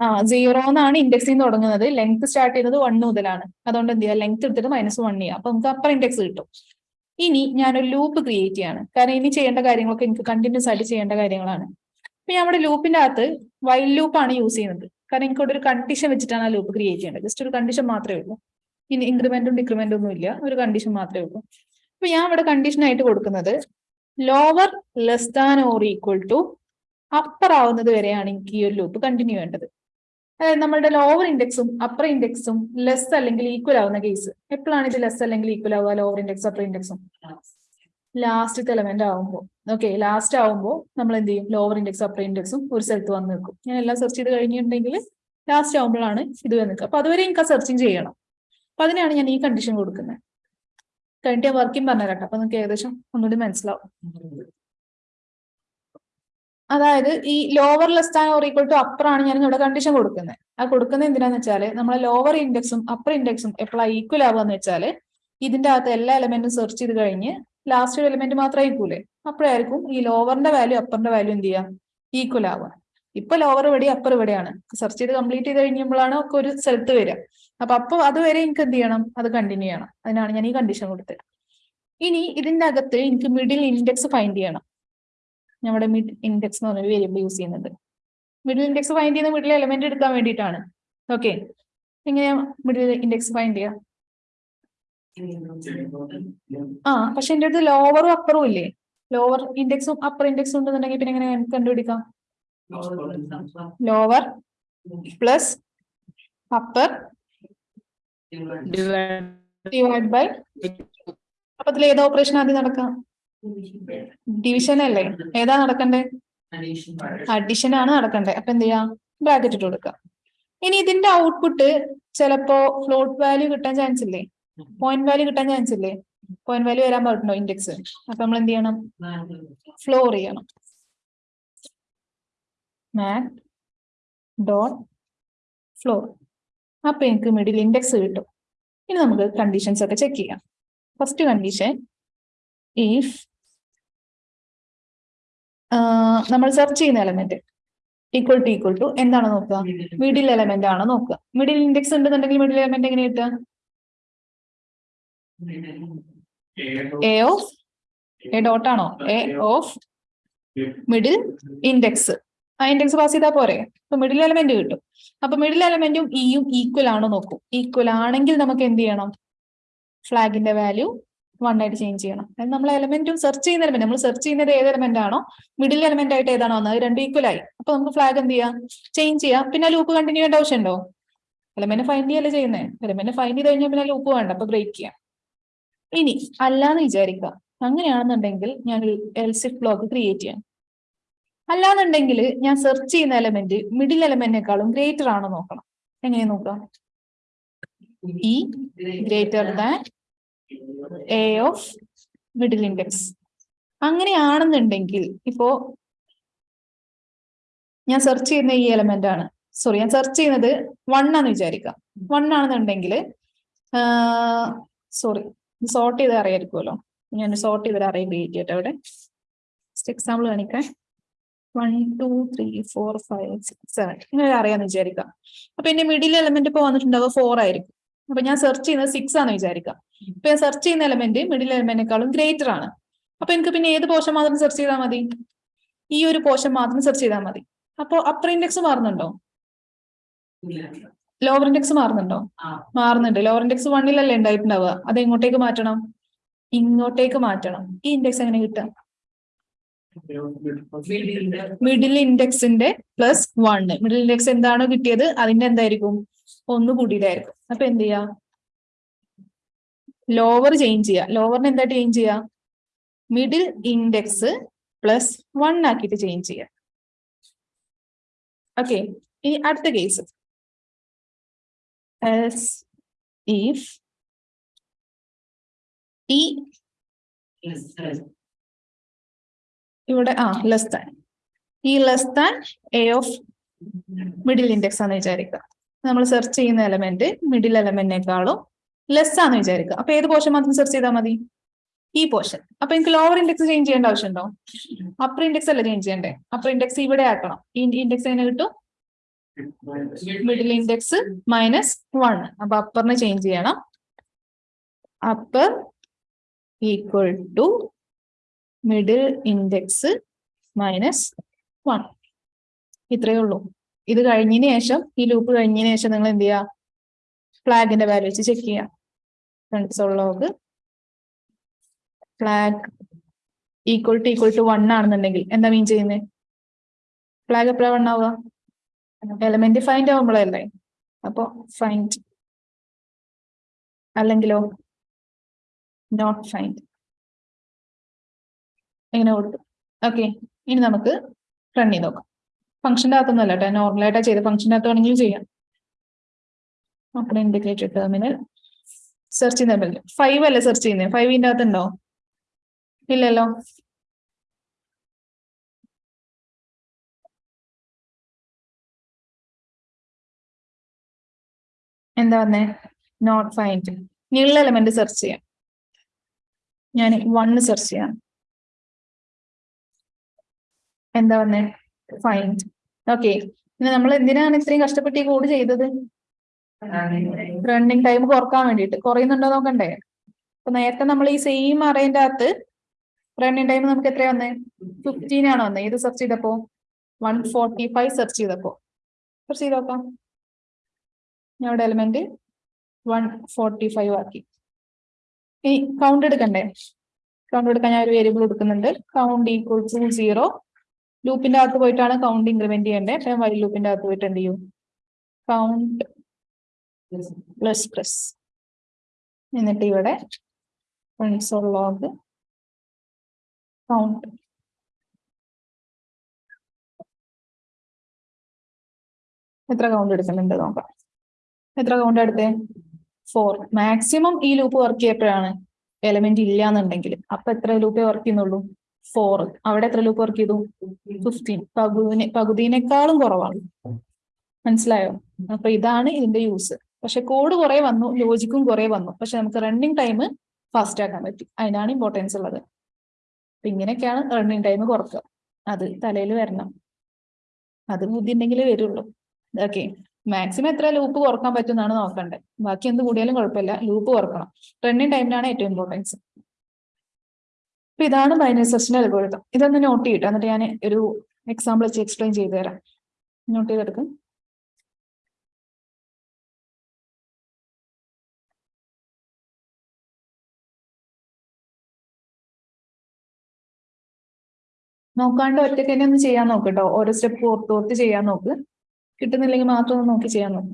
Speaker 1: ആ സീറോ എന്നാണ് ഇൻഡെക്സിൽ നിന്ന് തുടങ്ങുന്നത്. ലെങ്ത് സ്റ്റാർട്ട് ചെയ്യുന്നത് വൺ മുതലാണ്. അതുകൊണ്ട് എന്ത് ചെയ്യുക? ലെങ്ത് എടുത്തിട്ട് മൈനസ് വൺ ചെയ്യാം അപ്പൊ നമുക്ക് അപ്പർ ഇൻഡെക്സ് കിട്ടും. ഇനി ഞാനൊരു ലൂപ്പ് ക്രിയേറ്റ് ചെയ്യാണ്. കാരണം ഇനി ചെയ്യേണ്ട കാര്യങ്ങളൊക്കെ എനിക്ക് കണ്ടിന്യൂസ് ആയിട്ട് ചെയ്യേണ്ട കാര്യങ്ങളാണ്. അപ്പൊ ഞാൻ അവിടെ ലൂപ്പിന്റെ അകത്ത് വൈൽ ലൂപ്പാണ് യൂസ് ചെയ്യുന്നത്. കാരണം എനിക്ക് ഇവിടെ ഒരു കണ്ടീഷൻ വെച്ചിട്ടാണ് ആ ലൂപ്പ് ക്രിയേറ്റ് ചെയ്യേണ്ടത്. ജസ്റ്റ് ഒരു കണ്ടീഷൻ മാത്രമേ ഉള്ളൂ. ഇനി ഇൻക്രിമെന്റും ഡിക്രിമെന്റും ഒന്നും ഇല്ല. ഒരു കണ്ടീഷൻ മാത്രമേ ഉള്ളൂ. അപ്പൊ ഞാൻ ഇവിടെ കണ്ടീഷൻ ആയിട്ട് കൊടുക്കുന്നത് lower less than or equal to upper ആവുന്നത് വരെയാണ് എനിക്ക് ഈ ഒരു ലൂപ്പ് കണ്ടിന്യൂ വേണ്ടത്. അതായത് നമ്മളുടെ ലോവർ ഇൻഡെക്സും അപ്പർ ഇൻഡെക്സും ലെസ് അല്ലെങ്കിൽ ഈക്വൽ ആവുന്ന കേസ് എപ്പോഴാണ് ഇത് ലെസ് അല്ലെങ്കിൽ ഈക്വൽ ആവുക? ലോവർ ഇൻഡെക്സ് അപ്പർ ഇൻഡെക്സും ലാസ്റ്റ് എലമെന്റ് ആവുമ്പോൾ. ഓക്കെ ലാസ്റ്റ് ആവുമ്പോൾ നമ്മൾ എന്ത് ചെയ്യും? ലോവർ ഇൻഡെക്സ് അപ്പർ ഇൻഡെക്സും ഒരു സ്ഥലത്ത് വന്ന് നിൽക്കും. ഞാൻ എല്ലാം സെർച്ച് ചെയ്ത് കഴിഞ്ഞിട്ടുണ്ടെങ്കിൽ ലാസ്റ്റ് ആവുമ്പോഴാണ് ഇത് വന്ന് നിൽക്കുക. അപ്പൊ അതുവരെ എനിക്ക് ആ സെർച്ചിങ് ചെയ്യണം. അപ്പൊ അതിനാണ് ഞാൻ ഈ കണ്ടീഷൻ കൊടുക്കുന്നത് കഴിഞ്ഞിട്ട് ഞാൻ വർക്കിംഗ് പറഞ്ഞുതരാം അപ്പൊ നിങ്ങൾക്ക് ഏകദേശം ഒന്നുകൂടി മനസ്സിലാവും. അതായത് ഈ lower less than or equal to upper ആണ് ഞാൻ ഇവിടെ കണ്ടീഷൻ കൊടുക്കുന്നത് ആ കൊടുക്കുന്നത് എന്തിനാന്ന് വെച്ചാൽ നമ്മളെ ലോവർ ഇൻഡെക്സും അപ്പർ ഇൻഡെക്സും എപ്പോഴാണ് ഈക്വൽ ആവുക വെച്ചാൽ ഇതിന്റെ അകത്ത് എല്ലാ എലമെന്റും സെർച്ച് ചെയ്ത് കഴിഞ്ഞ് ലാസ്റ്റ് എലമെന്റ് മാത്രമേ ആയിക്കൂലേ? അപ്പോഴായിരിക്കും ഈ ലോവറിന്റെ വാല്യൂ അപ്പറിന്റെ വാല്യൂ എന്ത് ചെയ്യാം? ഈക്വൽ ആവുക. ഇപ്പൊ ലോവർ ഇവിടെ അപ്പർ ഇവിടെയാണ്. സെർച്ച് ചെയ്ത് കംപ്ലീറ്റ് ചെയ്ത് കഴിയുമ്പോഴാണ് ഒക്കെ ഒരു സ്ഥലത്ത് വരിക. അപ്പൊ അപ്പൊ അതുവരെ എനിക്ക് എന്ത് ചെയ്യണം? അത് കണ്ടിന്യൂ ചെയ്യണം. അതിനാണ് ഞാൻ ഈ കണ്ടീഷൻ കൊടുത്തത്. ഇനി ഇതിന്റെ അകത്ത് എനിക്ക് മിഡിൽ ഇൻഡെക്സ് ഫൈൻഡ് ചെയ്യണം. നമ്മുടെ മിഡ് ഇൻഡെക്സ് എന്ന് പറഞ്ഞ വേരിയബിൾ യൂസ് ചെയ്യുന്നത്. മിഡിൽ ഇൻഡെക്സ് ഫൈൻഡ് ചെയ്യുന്ന മിഡിൽ എലമെന്റ് എടുക്കാൻ വേണ്ടിയിട്ടാണ്. ഓക്കെ എങ്ങനെയാ മിഡിൽ ഇൻഡെക്സ് ഫൈൻഡ് ചെയ്യാം. ആ പക്ഷെ എന്റെ അടുത്ത് ലോവറും അപ്പറും ഇല്ലേ? ലോവർ ഇൻഡെക്സും അപ്പർ ഇൻഡെക്സും ഉണ്ടെന്നുണ്ടെങ്കിൽ പിന്നെ എങ്ങനെ കണ്ടുപിടിക്കാം? Lower plus upper divide by അപ്പൊ അതിൽ ഏതാ ഓപ്പറേഷൻ ആദ്യം നടക്കാം? ഡിവിഷൻ അല്ലേ? ഏതാ നടക്കണ്ടേ? അഡിഷൻ ആണ് നടക്കണ്ടേ. അപ്പൊ എന്ത് ചെയ്യാം? ബ്രാക്കറ്റ് ഇട്ട് കൊടുക്കാം. ഇനി ഇതിന്റെ ഔട്ട്പുട്ട് ചിലപ്പോ ഫ്ലോട്ട് വാല്യൂ കിട്ടാൻ ചാൻസ് ഇല്ലേ? പോയിന്റ് വാല്യൂ കിട്ടാൻ ചാൻസ് ഇല്ലേ? പോയിന്റ് വാല്യൂ വരാൻ പാടുണ്ടോ ഇൻഡെക്സ് അപ്പൊ നമ്മൾ എന്ത് ചെയ്യണം? ഫ്ലോർ ചെയ്യണം. മാറ്റ് ഡോട്ട് ഫ്ലോർ അപ്പൊ എനിക്ക് മിഡിൽ ഇൻഡെക്സ് കിട്ടും. ഇനി നമുക്ക് കണ്ടീഷൻസ് ഒക്കെ ചെക്ക് ചെയ്യാം. ഫസ്റ്റ് കണ്ടീഷൻ ഇഫ് നമ്മൾ സെർച്ച് ചെയ്യുന്ന element equal to equal to എന്താണ് നോക്കുക? മിഡിൽ എലമെന്റ് ആണ് നോക്കുക. മിഡിൽ ഇൻഡെക്സ് ഉണ്ടെന്നുണ്ടെങ്കിൽ മിഡിൽ എലമെന്റ് എങ്ങനെ കിട്ടുക? എ ഓഫ് എ ഡോട്ട് ആണോ? എ ഓഫ് മിഡിൽ ഇൻഡെക്സ് ആ ഇൻഡെക്സ് പാസ് ചെയ്താൽ പോരെ? അപ്പൊ മിഡിൽ എലമെന്റ് കിട്ടും. അപ്പൊ മിഡിൽ എലമെന്റും ഇയും ഈക്വൽ ആണോ നോക്കും. ഈക്വൽ ആണെങ്കിൽ നമുക്ക് എന്ത് ചെയ്യണം? ഫ്ലാഗിന്റെ വാല്യൂ വൺ ആയിട്ട് ചേഞ്ച് ചെയ്യണം. അതായത് നമ്മൾ എലമെന്റും സെർച്ച് ചെയ്യുന്ന എലമെന്റ് നമ്മൾ സെർച്ച് ചെയ്യുന്നത് ഏത് എലമെന്റ് ആണോ? മിഡിൽ എലമെന്റ് ആയിട്ട് ഏതാണോ അത് രണ്ട് ഈക്വൽ ആയി. അപ്പൊ നമുക്ക് ഫ്ലാഗ് എന്ത് ചെയ്യാം? ചേഞ്ച് ചെയ്യാം. പിന്നെ ലൂപ്പ് കണ്ടിന്യൂ ചെയ്യേണ്ട ആവശ്യമുണ്ടോ എലമെന്റ് ഫൈൻഡ് ചെയ്യല്ലേ ചെയ്യുന്നേ? എലമെന്റ് ഫൈൻഡ് ചെയ്ത് കഴിഞ്ഞാൽ പിന്നെ ലൂപ്പ് വേണ്ട. അപ്പൊ ബ്രേക്ക് ചെയ്യാം. ഇനി അല്ലാന്ന് വിചാരിക്കുക. അങ്ങനെയാണെന്നുണ്ടെങ്കിൽ ഞാൻ എൽസിഫ് ബ്ലോക്ക് ക്രിയേറ്റ് ചെയ്യാം. അല്ലാന്നുണ്ടെങ്കിൽ ഞാൻ സെർച്ച് ചെയ്യുന്ന എലമെന്റ് മിഡിൽ എലമെന്റിനേക്കാളും ഗ്രേറ്റർ ആണോ നോക്കണം. എങ്ങനെ നോക്കാം? E greater than A of middle index അങ്ങനെയാണെന്നുണ്ടെങ്കിൽ ഇപ്പോ ഞാൻ സെർച്ച് ചെയ്യുന്ന ഈ എലമെന്റ് ആണ്. സോറി ഞാൻ സെർച്ച് ചെയ്യുന്നത് വൺ ആണെന്ന് വിചാരിക്കാം. വൺ ആണെന്നുണ്ടെങ്കിൽ സോറി സോർട്ട് ചെയ്ത് അറിയായിരിക്കുമല്ലോ. ഞാൻ സോർട്ട് ചെയ്തൊരു അറേ ക്രിയേറ്റ് ചെയ്യട്ടെ അവിടെ എക്സാമ്പിൾ കാണിക്കാൻ. One two three four five six seven ഇങ്ങനെ അറിയാന്ന് വിചാരിക്കാം അപ്പൊ എന്റെ മിഡിൽ എലമെന്റ് ഇപ്പൊ വന്നിട്ടുണ്ടാവുക ഫോർ ആയിരിക്കും. അപ്പൊ ഞാൻ സെർച്ച് ചെയ്യുന്നത് സിക്സ് ആണെന്ന് വിചാരിക്കാം ഇപ്പൊ ഞാൻ സെർച്ച് ചെയ്യുന്ന എലമെന്റ് മിഡിൽ എലമെന്റിനേക്കാളും ഗ്രേറ്റർ ആണ്. അപ്പൊ എനിക്ക് പിന്നെ ഏത് പോർഷൻ മാത്രം സെർച്ച് ചെയ്താൽ മതി? ഈ ഒരു പോർഷൻ മാത്രം സെർച്ച് ചെയ്താൽ മതി. അപ്പൊ അപ്പർ ഇൻഡെക്സ് മാറുന്നുണ്ടോ? ലോവർ ഇൻഡെക്സ് മാറുന്നുണ്ടോ? മാറുന്നുണ്ട്. ലോവർ ഇൻഡെക്സ് വണ്ണിലല്ലേ ഉണ്ടായിട്ടുണ്ടാവുക? അത് എങ്ങോട്ടേക്ക് മാറ്റണം? ഇങ്ങോട്ടേക്ക് മാറ്റണം. ഈ ഇൻഡെക്സ് എങ്ങനെ കിട്ടുക? മിഡിൽ ഇൻഡെക്സിന്റെ പ്ലസ് വണ് മിഡിൽ ഇൻഡെക്സ് എന്താണോ കിട്ടിയത്? അതിന്റെ എന്തായിരിക്കും? ഒന്ന് കൂടിയതായിരിക്കും. അപ്പൊ എന്ത് ചെയ്യാ? ലോവർ ചേഞ്ച് ചെയ്യാ. ലോവറിന് എന്താ ചേഞ്ച് ചെയ്യാ? മിഡിൽ ഇൻഡെക്സ് പ്ലസ് വൺ ആക്കിയിട്ട് ചേഞ്ച് ചെയ്യാം. ഓക്കെ ഇനി അടുത്ത കേസ് ഇഫ് ഈ ഇവിടെ ആ ലെസ് ദാൻ ഈ less than A of middle index ആണെന്ന് വിചാരിക്കുക. നമ്മൾ സെർച്ച് ചെയ്യുന്ന എലമെന്റ് മിഡിൽ എലമെന്റിനേക്കാളും ലെസ് ആണെന്ന് വിചാരിക്കുക. അപ്പൊ ഏത് പോർഷൻ മാത്രം സെർച്ച് ചെയ്താൽ മതി? ഈ പോർഷൻ അപ്പൊ എനിക്ക് ലോവർ ഇൻഡെക്സ് ചേഞ്ച് ചെയ്യേണ്ട ആവശ്യമുണ്ടോ? അപ്പർ ഇൻഡെക്സ് അല്ല ചേഞ്ച് ചെയ്യണ്ടേ? അപ്പർ ഇൻഡെക്സ് ഇവിടെ ആക്കണം. ഈ ഇൻഡെക്സ് എങ്ങനെ കിട്ടും? മിഡിൽ ഇൻഡെക്സ് മൈനസ് വൺ അപ്പൊ അപ്പറിന് ചേഞ്ച് ചെയ്യണം. Upper equal to middle index minus one ഇത്രയേ ഉള്ളൂ. ഇത് കഴിഞ്ഞതിന് ശേഷം ഈ ലൂപ്പ് കഴിഞ്ഞതിന് ശേഷം നിങ്ങൾ എന്ത് ചെയ്യുക? ഫ്ലാഗിന്റെ വാല്യൂ വെച്ച് ചെക്ക് ചെയ്യാം console log flag equal to equal to one ആണെന്നുണ്ടെങ്കിൽ എന്താ മീൻ ചെയ്യുന്നത് ഫ്ലാഗ് എപ്പോഴാണ് വൺ ആവുക? എലമെന്റ് ഫൈൻഡ് ആവുമ്പോഴല്ലേ? അപ്പോ ഫൈൻഡ് അല്ലെങ്കിലോ? നോട്ട് ഫൈൻഡ് എങ്ങനെ കൊടുക്കും ഓക്കെ ഇനി നമുക്ക് റൺ ചെയ്ത് നോക്കാം. ഫംഗ്ഷന്റെ അകത്തൊന്നുമല്ല കേട്ടോ. നോർമലായിട്ടാ ചെയ്ത്. ഫംഗ്ഷന്റെ അകത്ത് വേണമെങ്കിലും ചെയ്യാം. അപ്പോൾ ഇൻഡിക്കേറ്റഡ് ടെർമിനൽ സെർച്ച് ചെയ്യുന്ന ഫൈവ് അല്ലേ സെർച്ച് ചെയ്യുന്നത് ഫൈവിന്റെ അകത്തുണ്ടോ ഇല്ലല്ലോ. എന്താ വന്നേ? നോട്ട് ഫൈൻഡ് നീള്ള എലമെന്റ് സെർച്ച് ചെയ്യാം. ഞാൻ വണ്ണ് സെർച്ച് ചെയ്യാം. എന്താ വന്നേ? ഫൈൻഡ് ഓക്കെ പിന്നെ നമ്മൾ എന്തിനാണ് ഇത്രയും കഷ്ടപ്പെട്ട് ഈ കോഡ് ചെയ്തത്? റണ്ണിങ് ടൈം കുറയ്ക്കാൻ വേണ്ടിയിട്ട്. കുറയുന്നുണ്ടോ നോക്കണ്ടേ? അപ്പൊ നേരത്തെ നമ്മൾ ഈ സെയിം അറേന്റെ അകത്ത് റണ്ണിങ് ടൈം നമുക്ക് എത്രയാ വന്നേ? ഫിഫ്റ്റീൻ ആണ് വന്നേ. ഇത് സെർച്ച് ചെയ്തപ്പോ? വൺ ഫോർട്ടി ഫൈവ് സെർച്ച് ചെയ്തപ്പോ. സെർച്ച് ചെയ്ത് നോക്കാം. ഞങ്ങളുടെ എലിമെന്റ് വൺ ഫോർട്ടി ഫൈവ് ആക്കി. ഇനി കൗണ്ട് എടുക്കണ്ടേ? കൗണ്ട് എടുക്കാൻ ഞാൻ ഒരു വേരിയബിൾ എടുക്കുന്നുണ്ട് കൗണ്ട് ഈക്വൽ ടു സീറോ ലൂപ്പിന്റെ അകത്ത് പോയിട്ടാണ് കൗണ്ട് ഇൻക്രിമെന്റ് ചെയ്യേണ്ടത് അപ്പൊ വൈ ലൂപ്പിന്റെ അകത്ത് പോയിട്ട് എന്ത് ചെയ്യും കൗണ്ട് പ്ലസ് പ്ലസ് എന്നിട്ട് ഇവിടെ ലോഗ് കൗണ്ട് എത്ര കൗണ്ട് എടുക്കുന്നുണ്ട് നോക്കാം. എത്ര കൗണ്ട് എടുത്തേ? ഫോർ മാക്സിമം ഈ ലൂപ്പ് വർക്ക് ചെയ്യപ്പോഴാണ് എലമെന്റ് ഇല്ല എന്നുണ്ടെങ്കിൽ അപ്പൊ എത്ര ലൂപ്പേ വർക്ക് ചെയ്യുന്നുള്ളൂ? ഫോർ അവിടെ എത്ര ലൂപ്പ് വർക്ക് ചെയ്തു? ഫിഫ്റ്റീൻ പകുതിനെ പകുതിനേക്കാളും കുറവാണ്. മനസ്സിലായോ? അപ്പൊ ഇതാണ് ഇതിന്റെ യൂസ് പക്ഷെ കോഡ് കുറെ വന്നു ലോജിക്കും കുറെ വന്നു. പക്ഷെ നമുക്ക് റണ്ണിങ് ടൈം ഫാസ്റ്റ് ആക്കാൻ പറ്റി. അതിനാണ് ഇമ്പോർട്ടൻസ് ഉള്ളത്. അപ്പൊ ഇങ്ങനെയൊക്കെയാണ് റണ്ണിങ് ടൈം കുറക്കുക. അത് തലയിൽ വരണം. അത് ബുദ്ധി ഉണ്ടെങ്കിലേ വരുള്ളൂ. ഓക്കെ മാക്സിമം എത്ര ലൂപ്പ് കുറയ്ക്കാൻ പറ്റുമെന്നാണ് നോക്കേണ്ടത് ബാക്കി എന്ത് കൂടിയാലും കുഴപ്പമില്ല. ലൂപ്പ് കുറക്കണം. റണ്ണിങ് ടൈമിനാണ് ഏറ്റവും ഇമ്പോർട്ടൻസ് അപ്പൊ ഇതാണ് ബൈനറി സെർച്ചിന്റെ അൽഗോരിതം ഇതൊന്ന് നോട്ട് ചെയ്യട്ടെ എന്നിട്ട് ഞാൻ ഒരു എക്സാമ്പിൾ വെച്ച് എക്സ്പ്ലെയിൻ ചെയ്തു തരാം. നോട്ട് ചെയ്തെടുക്കും നോക്കാണ്ട് ഒറ്റയ്ക്ക് തന്നെ ഒന്ന് ചെയ്യാൻ നോക്ക് കേട്ടോ ഓരോ സ്റ്റെപ്പ് ഓർത്ത് ഓർത്ത് ചെയ്യാൻ നോക്ക്. കിട്ടുന്നില്ലെങ്കിൽ മാത്രം ഒന്ന് നോക്കി ചെയ്യാൻ നോക്ക്.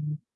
Speaker 1: Mm-hmm.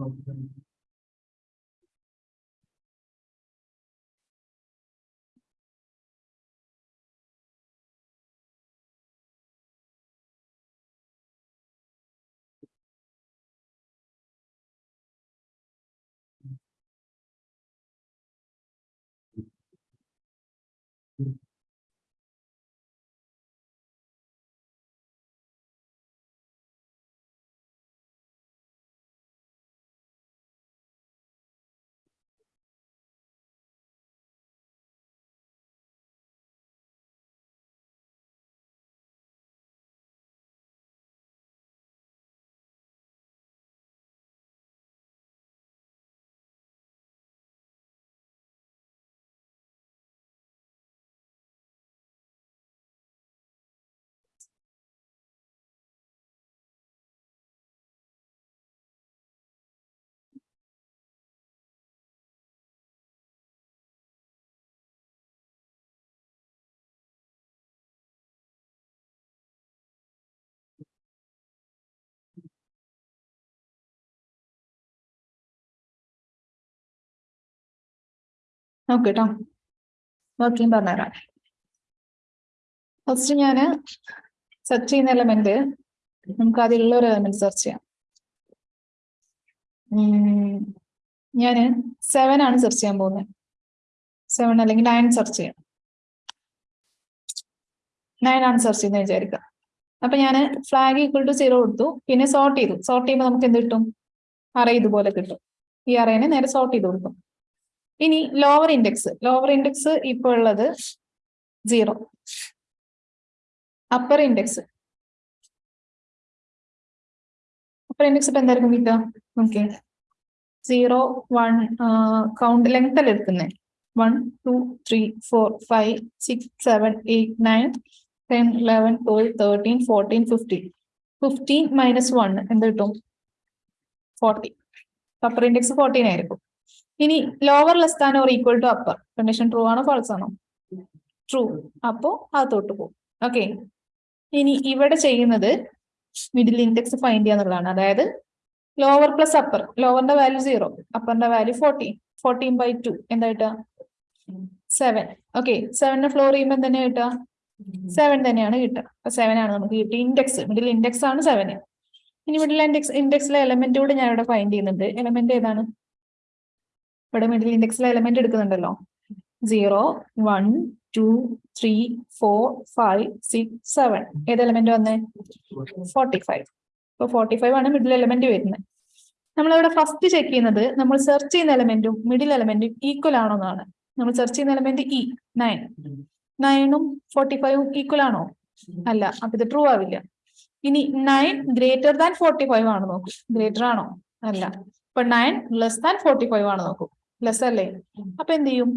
Speaker 1: നോക്ക് കേട്ടോ ബാക്കിയും പറഞ്ഞുതരാം. ഫസ്റ്റ് ഞാൻ സെർച്ച് ചെയ്യുന്ന എലമെന്റ് നമുക്ക് അതിലുള്ള ഒരു എലമെന്റ് സെർച്ച് ചെയ്യാം. ഞാൻ സെവൻ ആണ് സെർച്ച് ചെയ്യാൻ പോകുന്നത്. സെവൻ അല്ലെങ്കിൽ നയൻ സെർച്ച് ചെയ്യാം. നയൻ ആണ് സെർച്ച് ചെയ്യുന്നത് വിചാരിക്കുക. അപ്പൊ ഞാൻ ഫ്ലാഗ് ഈക്വൽ ടു സീറോ കൊടുത്തു. പിന്നെ സോർട്ട് ചെയ്തു. സോർട്ട് ചെയ്യുമ്പോൾ നമുക്ക് എന്ത് കിട്ടും? അറേ ഇതുപോലെ കിട്ടും. ഈ അറേനെ നേരെ സോർട്ട് ചെയ്ത് കൊടുക്കും. ഇനി ലോവർ ഇൻഡെക്സ് ലോവർ ഇൻഡെക്സ് ഇപ്പോൾ ഉള്ളത് zero upper index upper index ഇപ്പൊ എന്തായിരിക്കും കിട്ടുക? Okay zero one count length അല്ല എടുക്കുന്നത് one two three four five six seven eight nine ten eleven twelve thirteen fourteen fifteen fifteen minus one എന്ത് കിട്ടും? ഫോർട്ടി അപ്പർ ഇൻഡെക്സ് ഫോർട്ടീൻ ആയിരിക്കും. ഇനി lower less than or equal to upper condition true ആണോ ഫാൾസ് ആണോ? ട്രൂ അപ്പോ അകത്തോട്ട് പോകും. ഓക്കെ ഇനി ഇവിടെ ചെയ്യുന്നത് മിഡിൽ ഇൻഡെക്സ് ഫൈൻഡ് ചെയ്യാന്നുള്ളതാണ്. അതായത് ലോവർ പ്ലസ് അപ്പർ ലോവറിന്റെ value zero അപ്പറിന്റെ value fourteen fourteen by two എന്തായിട്ടാ seven okay സെവനെ ഫ്ലോർ ചെയ്യുമ്പോൾ തന്നെ കിട്ടുക? സെവൻ തന്നെയാണ് കിട്ടുക. അപ്പൊ സെവൻ ആണ് നമുക്ക് കിട്ടിയ ഇൻഡെക്സ് മിഡിൽ ഇൻഡെക്സ് ആണ് സെവൻ ഇനി മിഡിൽ ഇൻഡെക്സ് ഇൻഡെക്സിലെ എലമെന്റ് കൂടെ ഞാൻ ഇവിടെ ഫൈൻഡ് ചെയ്യുന്നുണ്ട്. എലമെന്റ് ഏതാണ്? ഇവിടെ മിഡിൽ ഇൻഡെക്സിലെ element എടുക്കുന്നുണ്ടല്ലോ. Zero one two three four five six seven ഏത് എലമെന്റ് വന്നേ? ഫോർട്ടി ഫൈവ് ഇപ്പൊ ഫോർട്ടി ഫൈവ് ആണ് മിഡിൽ എലമെന്റ് വരുന്നത് നമ്മളിവിടെ ഫസ്റ്റ് ചെക്ക് ചെയ്യുന്നത് നമ്മൾ സെർച്ച് ചെയ്യുന്ന എലമെന്റും മിഡിൽ എലമെന്റും ഈക്വൽ ആണോ എന്നാണ്. നമ്മൾ സെർച്ച് ചെയ്യുന്ന എലമെന്റ് ഇ നയൻ നയനും ഫോർട്ടി ഫൈവും ഈക്വൽ ആണോ? അല്ല അപ്പൊ ഇത് ട്രൂ ആവില്ല. ഇനി nine greater than forty five ആണ് നോക്കൂ. ഗ്രേറ്റർ ആണോ? അല്ല. ഇപ്പൊ nine less than forty five ആണ് നോക്കൂ. ലെസ് അല്ലേ? അപ്പൊ എന്ത് ചെയ്യും?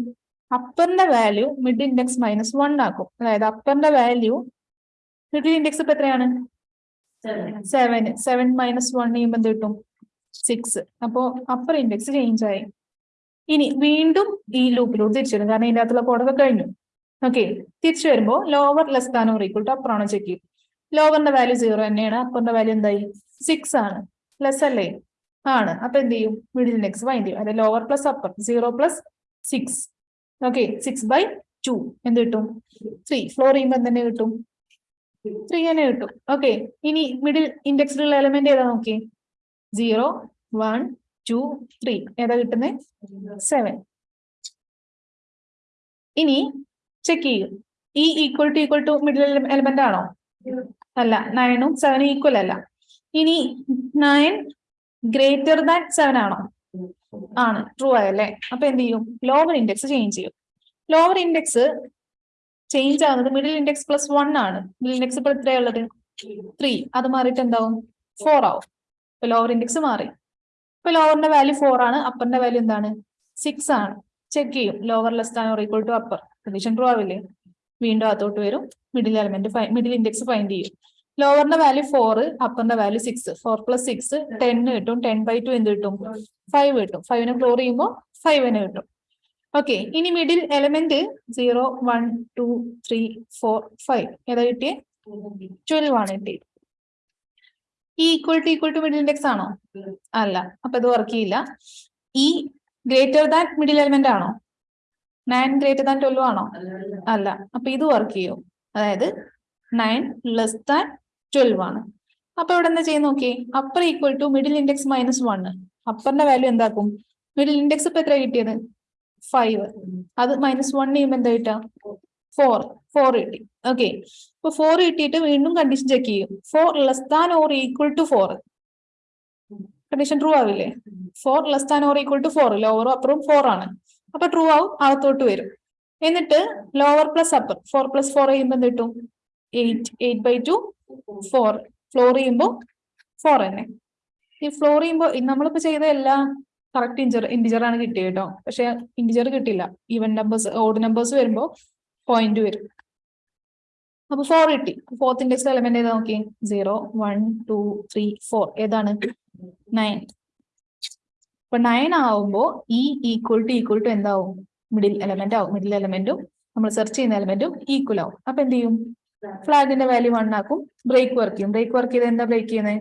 Speaker 1: അപ്പറിന്റെ value mid index minus one ആക്കും. അതായത് അപ്പറിന്റെ വാല്യൂ മിഡിൽ ഇൻഡെക്സ് ഇപ്പൊ എത്രയാണ്? സെവൻ സെവൻ മൈനസ് വൺ ചെയ്യുമ്പോൾ എന്ത് കിട്ടും? സിക്സ് അപ്പോ അപ്പർ ഇൻഡെക്സ് ചേഞ്ച് ആയി. ഇനി വീണ്ടും ഈ ലൂപ്പിലൂടെ തിരിച്ചു വരും. കാരണം ഇതിന്റെ അകത്തുള്ള കോഡൊക്കെ കഴിഞ്ഞു. ഓക്കെ തിരിച്ചു വരുമ്പോൾ lower less than or equal to upper ആണോ ചെക്ക് ചെയ്യും. ലോവറിന്റെ വാല്യൂ സീറോ തന്നെയാണ്. അപ്പറിന്റെ വാല്യൂ എന്തായി? സിക്സ് ആണ്. ലെസ് അല്ലേ? ആണ്. അപ്പൊ എന്ത് ചെയ്യും? മിഡിൽ ഇൻഡെക്സ് ഫൈൻഡ് ചെയ്യും. അതായത് lower plus upper zero plus six okay six by two എന്ത് കിട്ടും? ത്രീ ഫ്ലോർ ചെയ്യുമ്പോൾ തന്നെ കിട്ടും? ത്രീ തന്നെ കിട്ടും. ഓക്കെ ഇനി മിഡിൽ ഇൻഡെക്സിലുള്ള എലമെന്റ് ഏതാ നോക്കി സീറോ വൺ ടു ത്രീ ഏതാ കിട്ടുന്നത് സെവൻ ഇനി ചെക്ക് ചെയ്യും. ഈ equal to equal to middle element ആണോ? അല്ല നയനും സെവനും ഈക്വൽ അല്ല. ഇനി നയൻ ഗ്രേറ്റർ ദാൻ സെവൻ ആണോ? ആണ്. ട്രൂ ആയല്ലേ? അപ്പൊ എന്ത് ചെയ്യും? ലോവർ ഇൻഡെക്സ് ചേഞ്ച് ചെയ്യും. ലോവർ ഇൻഡെക്സ് ചേഞ്ച് ആവുന്നത് മിഡിൽ ഇൻഡെക്സ് പ്ലസ് വൺ ആണ്. മിഡിൽ ഇൻഡെക്സ് ഇപ്പോൾ എത്രയാ ഉള്ളത്? ത്രീ അത് മാറിയിട്ട് എന്താവും? ഫോർ ആവും. ഇപ്പൊ ലോവർ ഇൻഡെക്സ് മാറി. ഇപ്പൊ ലോവറിന്റെ വാല്യൂ ഫോർ ആണ്. അപ്പറിന്റെ വാല്യൂ എന്താണ്? സിക്സ് ആണ്. ചെക്ക് ചെയ്യും. ലോവർ ലെസ് ആണ് or equal to upper condition true ആവില്ലേ? വീണ്ടും അകത്തോട്ട് വരും. Middle element middle index find ചെയ്യും. ലോവറിന്റെ value four അപ്പറിന്റെ value six four plus six ten കിട്ടും. ടെൻ ബൈ ടു എന്ത് കിട്ടും? ഫൈവ് കിട്ടും. ഫൈവിനെ ക്ലോർ ചെയ്യുമ്പോൾ ഫൈവിന് കിട്ടും. ഓക്കെ ഇനി middle element zero one two three four five ഏതാ കിട്ടിയേ? ട്വൽവ് ആണ് കിട്ടിയത് ഈ equal to equal to middle index ആണോ? അല്ല അപ്പൊ ഇത് വർക്ക് ചെയ്യില്ല. ഈ ഗ്രേറ്റർ ദാൻ മിഡിൽ എലമെന്റ് ആണോ? നയൻ ഗ്രേറ്റർ ദാൻ ട്വൽവ് ആണോ? അല്ല അപ്പൊ ഇത് വർക്ക് ചെയ്യും. അതായത് നയൻ ലെസ് ദാൻ ട്വൽവ് ആണ്. അപ്പൊ ഇവിടെ എന്താ ചെയ്യുന്ന നോക്കി upper equal to middle index minus one അപ്പറിന്റെ value എന്താക്കും? മിഡിൽ ഇൻഡെക്സ് ഇപ്പൊ എത്ര കിട്ടിയത്? ഫൈവ് അത് മൈനസ് വൺ ചെയ്യുമ്പോൾ എന്താ കിട്ടുക? ഫോർ ഫോർ കിട്ടി. ഓക്കെ ഇപ്പൊ ഫോർ കിട്ടിയിട്ട് വീണ്ടും കണ്ടീഷൻ ചെക്ക് ചെയ്യും. Four less than or equal to four condition true ആവില്ലേ? Four less than or equal to four ലോവറും അപ്പറും ഫോർ ആണ്. അപ്പൊ ട്രൂ ആവും അകത്തോട്ട് വരും. എന്നിട്ട് lower plus upper four plus four ചെയ്യുമ്പോൾ എന്ത് കിട്ടും? Eight eight by two four floor ചെയ്യുമ്പോൾ ഫോർ തന്നെ. ഈ ഫ്ലോർ ചെയ്യുമ്പോൾ നമ്മളിപ്പോ ചെയ്ത എല്ലാ കറക്റ്റ് ഇഞ്ചർ ഇൻഡിജർ ആണ് കിട്ടിയത് കേട്ടോ. പക്ഷെ ഇൻഡിജർ കിട്ടില്ല ഈവൻ നമ്പേഴ്സ് ഓഡ് നമ്പേഴ്സ് വരുമ്പോൾ പോയിന്റ് വരും. അപ്പൊ ഫോർ കിട്ടി. ഫോർത്ത് ഇൻഡെക്സ് എലമെന്റ് ഏതാ നോക്കി zero one two three four ഏതാണ്? നയൻ അപ്പൊ നയൻ ആവുമ്പോ ഈ ഈക്വൽ ടു ഈക്വൽ ടു എന്താവും? മിഡിൽ എലമെന്റ് ആവും. മിഡിൽ എലമെന്റും നമ്മൾ സെർച്ച് ചെയ്യുന്ന എലമെന്റും ഈക്വൽ ആവും. അപ്പൊ എന്ത് ചെയ്യും? ഫ്ലാഗിന്റെ വാല്യൂ വൺ ആക്കും. ബ്രേക്ക് വർക്ക് ചെയ്യും. ബ്രേക്ക് വർക്ക് ചെയ്ത് എന്താ ബ്രേക്ക് ചെയ്യുന്നത്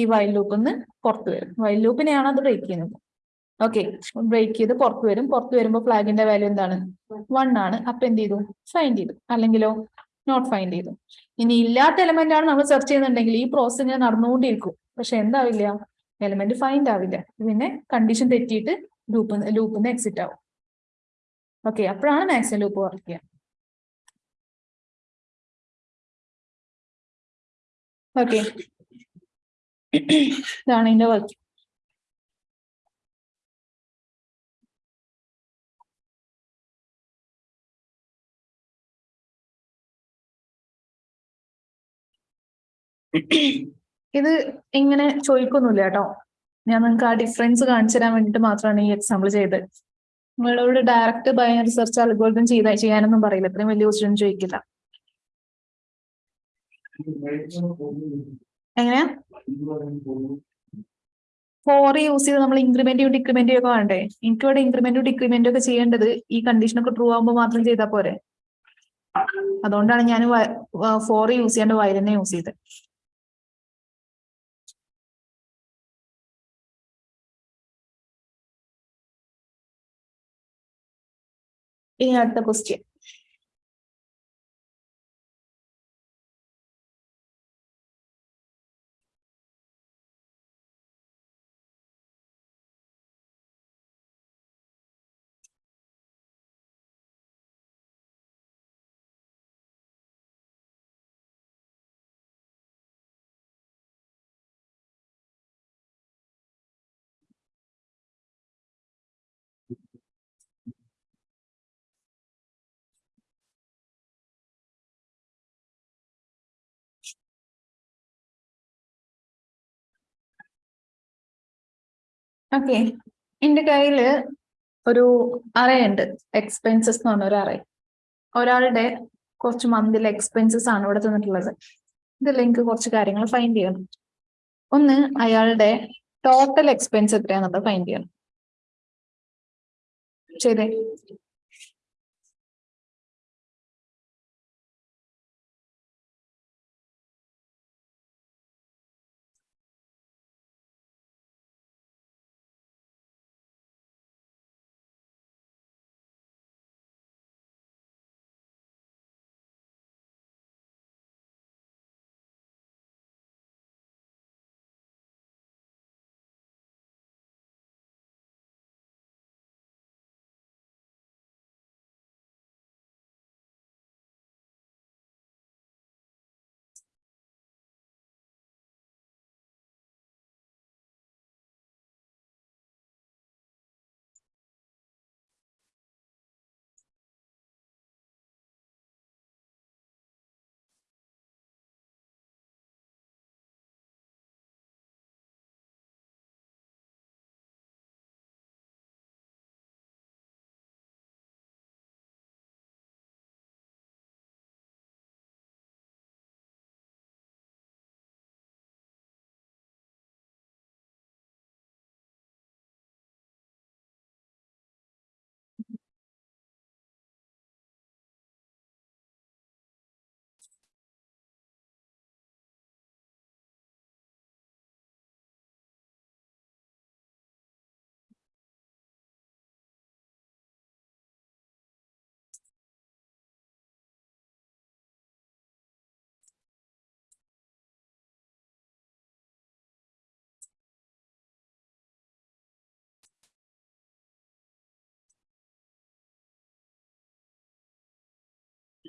Speaker 1: ഈ വൈൽ ലൂപ്പിൽ നിന്ന് പുറത്ത് വരും. വൈൽ ലൂപ്പിനെയാണ് അത് ബ്രേക്ക് ചെയ്യുന്നത്. ഓക്കെ ബ്രേക്ക് ചെയ്ത് പുറത്ത് വരും. പുറത്ത് വരുമ്പോൾ ഫ്ലാഗിന്റെ വാല്യൂ എന്താണ്? വൺ ആണ്. അപ്പൊ എന്ത് ചെയ്തു? ഫൈൻഡ് ചെയ്തു. അല്ലെങ്കിലോ നോട്ട് ഫൈൻഡ് ചെയ്തു. ഇനി ഇല്ലാത്ത എലമെന്റ് ആണ് നമ്മൾ സെർച്ച് ചെയ്യുന്നുണ്ടെങ്കിൽ ഈ പ്രോസസ് ഇങ്ങനെ നടന്നുകൊണ്ടിരിക്കും. പക്ഷെ എന്താവില്ല? എലമെന്റ് ഫൈൻഡ് ആവില്ല. പിന്നെ കണ്ടീഷൻ തെറ്റിയിട്ട് ലൂപ്പ് ലൂപ്പിൽ നിന്ന് എക്സിറ്റ് ആവും. ഓക്കെ അപ്പോഴാണ് മാക്സിമം ലൂപ്പ് വർക്ക് ചെയ്യുക. ഓക്കെ ഇതാണ് ഇതിന്റെ വർക്ക് ഇത് ഇങ്ങനെ ചോദിക്കൊന്നുമില്ല കേട്ടോ. ഞാൻ നിങ്ങൾക്ക് ആ ഡിഫറൻസ് കാണിച്ചു തരാൻ വേണ്ടിട്ട് മാത്രമാണ് ഈ എക്സാമ്പിൾ ചെയ്തത്. നിങ്ങളോട് ഡയറക്റ്റ് ബയോ റിസർച്ച് ചെയ്ത ചെയ്യാനൊന്നും പറയില്ല. ഇത്രയും വലിയ ക്വസ്റ്റ്യൻ ചോദിക്കില്ല. എങ്ങനെയാ ഫോർ യൂസ് ചെയ്ത് നമ്മൾ ഇൻക്രിമെന്റും ഡിക്രിമെന്റും ഒക്കെ വേണ്ടേ എനിക്ക് ഇവിടെ ഇൻക്രിമെന്റും ഡിക്രിമെന്റും ഒക്കെ ചെയ്യേണ്ടത് ഈ കണ്ടീഷനൊക്കെ ട്രൂ ആകുമ്പോൾ മാത്രം ചെയ്താൽ പോരെ? അതുകൊണ്ടാണ് ഞാൻ ഫോർ യൂസ് ചെയ്യാണ്ട് വയൽ തന്നെ യൂസ് ചെയ്തത് ഇനി അടുത്ത ക്വസ്റ്റ്യൻ ഓക്കെ. എന്റെ കയ്യിൽ ഒരു അറയുണ്ട്. എക്സ്പെൻസസ് എന്ന് പറഞ്ഞ ഒരു അറേ. ഒരാളുടെ കുറച്ച് മന്തിലെ എക്സ്പെൻസസ് ആണ് ഇവിടെ തന്നിട്ടുള്ളത്. ഇതിൽ എനിക്ക് കുറച്ച് കാര്യങ്ങൾ ഫൈൻഡ് ചെയ്യണം. ഒന്ന് അയാളുടെ ടോട്ടൽ എക്സ്പെൻസ് എത്രയാണെന്നുള്ളത് ഫൈൻഡ് ചെയ്യണം. ശരി.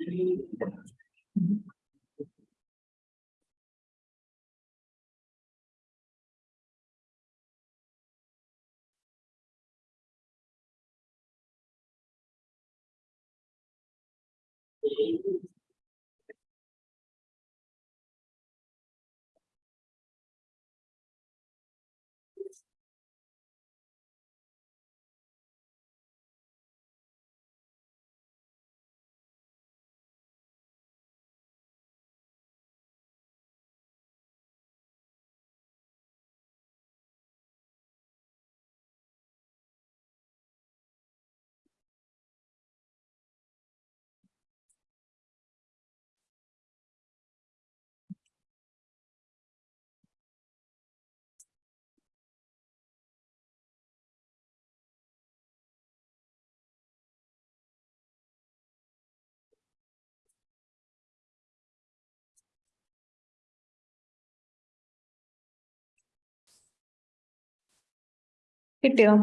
Speaker 1: Mm-hmm. കിട്ടിയോ?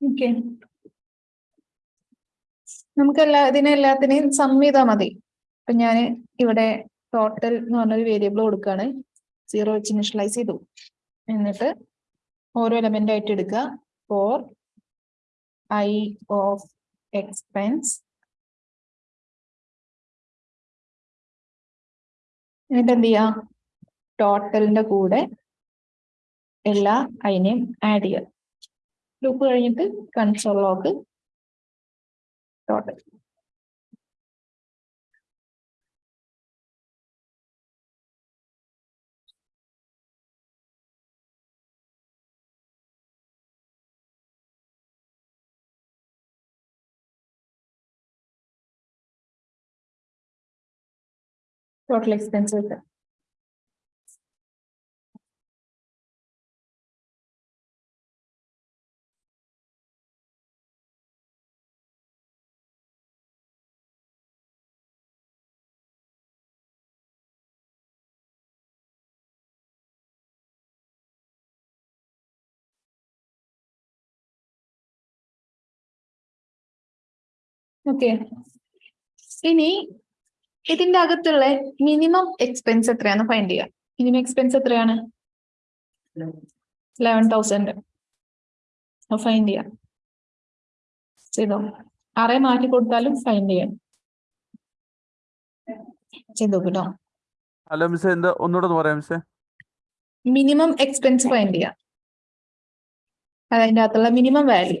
Speaker 1: ഓക്കെ. നമുക്ക് എല്ലാ ഇതിനെ എല്ലാത്തിനെയും സം ചെയ്താൽ മതി. അപ്പൊ ഞാൻ ഇവിടെ ടോട്ടൽ എന്ന് പറഞ്ഞൊരു വേരിയബിൾ കൊടുക്കുകയാണ് സീറോ വെച്ച് ഇനിഷ്യലൈസ് ചെയ്തു. എന്നിട്ട് ഓരോ എലമെന്റ് ആയിട്ട് എടുക്കുക. ഫോർ ഐ ഓഫ് എക്സ്പെൻസ് എന്നിട്ട് എന്ത് ചെയ്യുക ടോട്ടലിന്റെ കൂടെ എല്ലാ ഐനെയും ആഡ് ചെയ്യുക. ലൂപ്പ് കഴിഞ്ഞിട്ട് console log total total expenses okay ഇനി ഇതിന്റെ അകത്തുള്ള മിനിമം എക്സ്പെൻസ് എത്രയാണ് ഫൈൻഡ് ചെയ്യുക മിനിമം എക്സ്പെൻസ് എത്രയാണ്? ലെവൻ തൗസൻഡ് ഫൈൻഡ് ചെയ്യാം. ചെയ്തോ? ആറെ മാറ്റി കൊടുത്താലും ഫൈൻഡ് ചെയ്യാം. ചെയ്തോ കേട്ടോ
Speaker 3: ഹലോ മിസ് എന്താ? ഒന്നുകൂടെ ഒന്ന് പറയാം മിസ്
Speaker 1: മിനിമം എക്സ്പെൻസ് ഫൈൻഡ് ചെയ്യാം. അതിന്റെ അകത്തുള്ള minimum value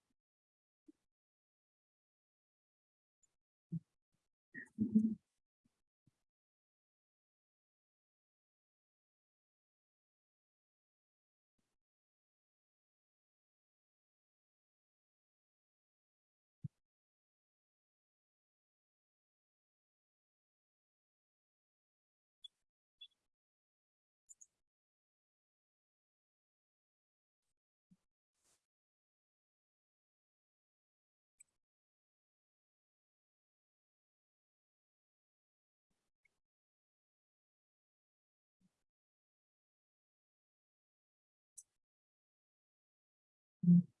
Speaker 1: Mm-hmm.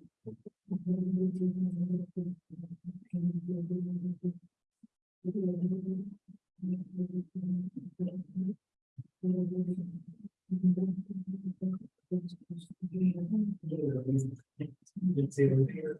Speaker 1: Yeah, you can see it right here.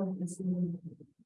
Speaker 4: Thank you.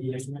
Speaker 4: Y es una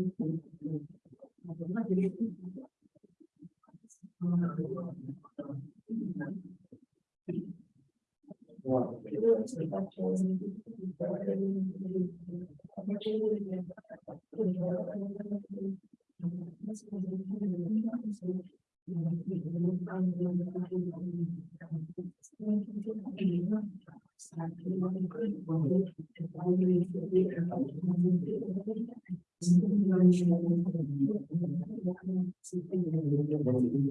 Speaker 4: Thank. 지금 이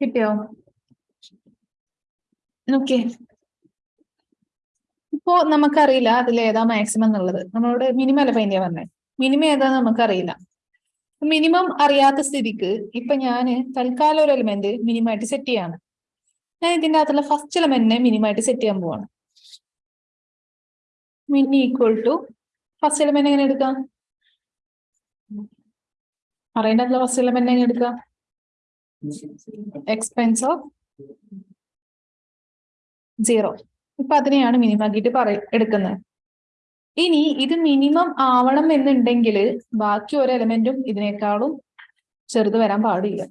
Speaker 1: കിട്ടിയോ? ഓക്കെ ഇപ്പോ നമുക്കറിയില്ല അതിൽ ഏതാ മാക്സിമം എന്നുള്ളത്. നമ്മളോട് മിനിമം അല്ല ഫൈൻ ചെയ്യാൻ പറഞ്ഞേ. മിനിമം ഏതാന്ന് നമുക്കറിയില്ല. മിനിമം അറിയാത്ത സ്ഥിതിക്ക് ഇപ്പൊ ഞാൻ തൽക്കാലം ഒരു എലിമെന്റ് മിനിമം ആയിട്ട് സെറ്റ് ചെയ്യാണ്. ഞാൻ ഇതിന്റെ അകത്തുള്ള ഫസ്റ്റ് എലമെന്റിനെ മിനിമം ആയിട്ട് സെറ്റ് ചെയ്യാൻ പോവാണ്. Mini equal to first element എങ്ങനെ എടുക്കാം? അറിയേണ്ടതുള്ള ഫസ്റ്റ് എലമെന്റ് എങ്ങനെ എടുക്കാം? എക്സ്പെൻസ് ഓഫ് സീറോ ഇപ്പൊ അതിനെയാണ് മിനിമം ആക്കിയിട്ട് പറയ എടുക്കുന്നത്. ഇനി ഇത് മിനിമം ആവണം എന്നുണ്ടെങ്കിൽ ബാക്കി ഒരു എലമെന്റും ഇതിനേക്കാളും ചെറുത് വരാൻ പാടില്ല.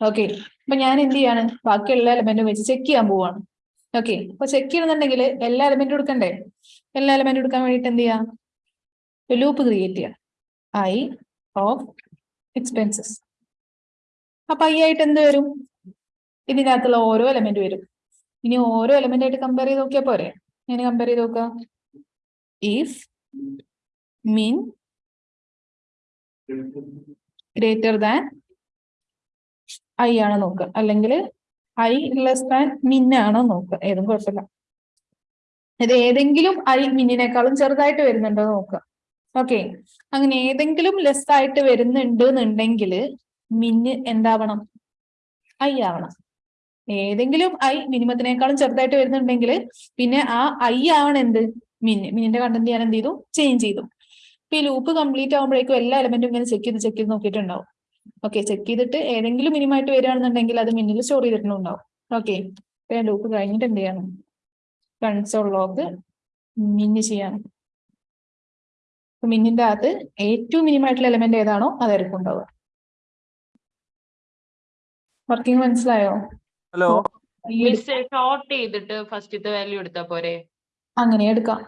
Speaker 1: ഓക്കെ അപ്പൊ ഞാൻ എന്ത് ചെയ്യാണ്? ബാക്കി എല്ലാ എലമെന്റും വെച്ച് ചെക്ക് ചെയ്യാൻ പോവാണ്. ഓക്കെ അപ്പൊ ചെക്ക് ചെയ്യണമെന്നുണ്ടെങ്കിൽ എല്ലാ എലമെന്റും എടുക്കണ്ടേ? എല്ലാ എലമെന്റും എടുക്കാൻ വേണ്ടിയിട്ട് എന്ത് ചെയ്യാം? ലൂപ്പ് ക്രിയേറ്റ് ചെയ്യാം. ഐ ഓഫ് എക്സ്പെൻസസ് അപ്പൊ ഐ ആയിട്ട് എന്ത് വരും? ഇതിനകത്തുള്ള ഓരോ എലമെന്റ് വരും. ഇനി ഓരോ എലമെന്റ് ആയിട്ട് കമ്പയർ ചെയ്ത് നോക്കിയാൽ പോരെ? ഇങ്ങനെ കമ്പയർ ചെയ്ത് നോക്കുക if mean greater than i ആണ് നോക്കുക. അല്ലെങ്കിൽ i less than min ആണോ നോക്കുക. ഏതും കുഴപ്പമില്ല. ഇത് ഏതെങ്കിലും ഐ മിന്നിനേക്കാളും ചെറുതായിട്ട് വരുന്നുണ്ടോ നോക്കുക. ഓക്കെ അങ്ങനെ ഏതെങ്കിലും ലെസ് ആയിട്ട് വരുന്നുണ്ട് എന്നുണ്ടെങ്കിൽ മിന്ന് എന്താവണം? ഐ ആവണം. ഏതെങ്കിലും ഐ മിനിമത്തിനേക്കാളും ചെറുതായിട്ട് വരുന്നുണ്ടെങ്കിൽ പിന്നെ ആ ഐ ആവണം എന്ത് മിന് മിന്നിന്റെ കണ്ടന്റ് ഞാൻ എന്ത് ചെയ്തു? ചേഞ്ച് ചെയ്തു. ഇപ്പൊ ഈ ലൂപ്പ് കംപ്ലീറ്റ് ആകുമ്പോഴേക്കും എല്ലാ എലമെന്റും ഇങ്ങനെ ചെക്ക് ചെയ്ത് ചെക്ക് ചെയ്ത് നോക്കിയിട്ടുണ്ടാവും. ഓക്കെ ചെക്ക് ചെയ്തിട്ട് ഏതെങ്കിലും മിനിമായിട്ട് വരികയാണെന്നുണ്ടെങ്കിൽ അത് മിന്നിൽ സ്റ്റോർ ചെയ്തിട്ടുണ്ടാവും. ഓക്കെ ഇപ്പൊ ഞാൻ ലൂപ്പ് കഴിഞ്ഞിട്ട് എന്ത് ചെയ്യണം? കൺസോൾ ലോക്ക് മിന്നി ചെയ്യണം. അപ്പൊ മിന്നിന്റെ അകത്ത് ഏറ്റവും മിനിമായിട്ടുള്ള എലമെന്റ് ഏതാണോ അതായിരിക്കും ഉണ്ടാവുക. വർക്കിംഗ് മനസ്സിലായോ?
Speaker 3: ഹലോ
Speaker 5: ഷോർട്ട് ചെയ്തിട്ട് ഫസ്റ്റത്തെ വാല്യൂ എടുത്താ പോരെ?
Speaker 1: അങ്ങനെ എടുക്കാം.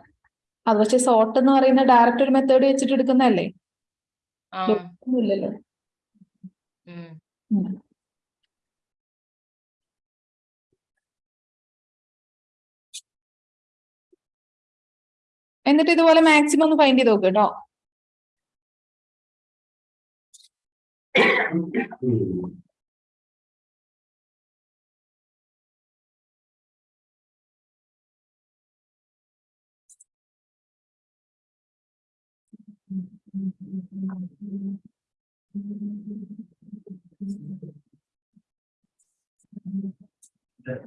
Speaker 1: അത് പക്ഷെ സോർട്ട് എന്ന് പറയുന്ന ഡയറക്റ്റ് ഒരു മെത്തേഡ് വെച്ചിട്ട് എടുക്കുന്നതല്ലേ? ഇല്ലല്ലോ. എന്നിട്ട് ഇതുപോലെ മാക്സിമം ഒന്ന് ഫൈൻഡ് ചെയ്ത് നോക്ക് കേട്ടോ That.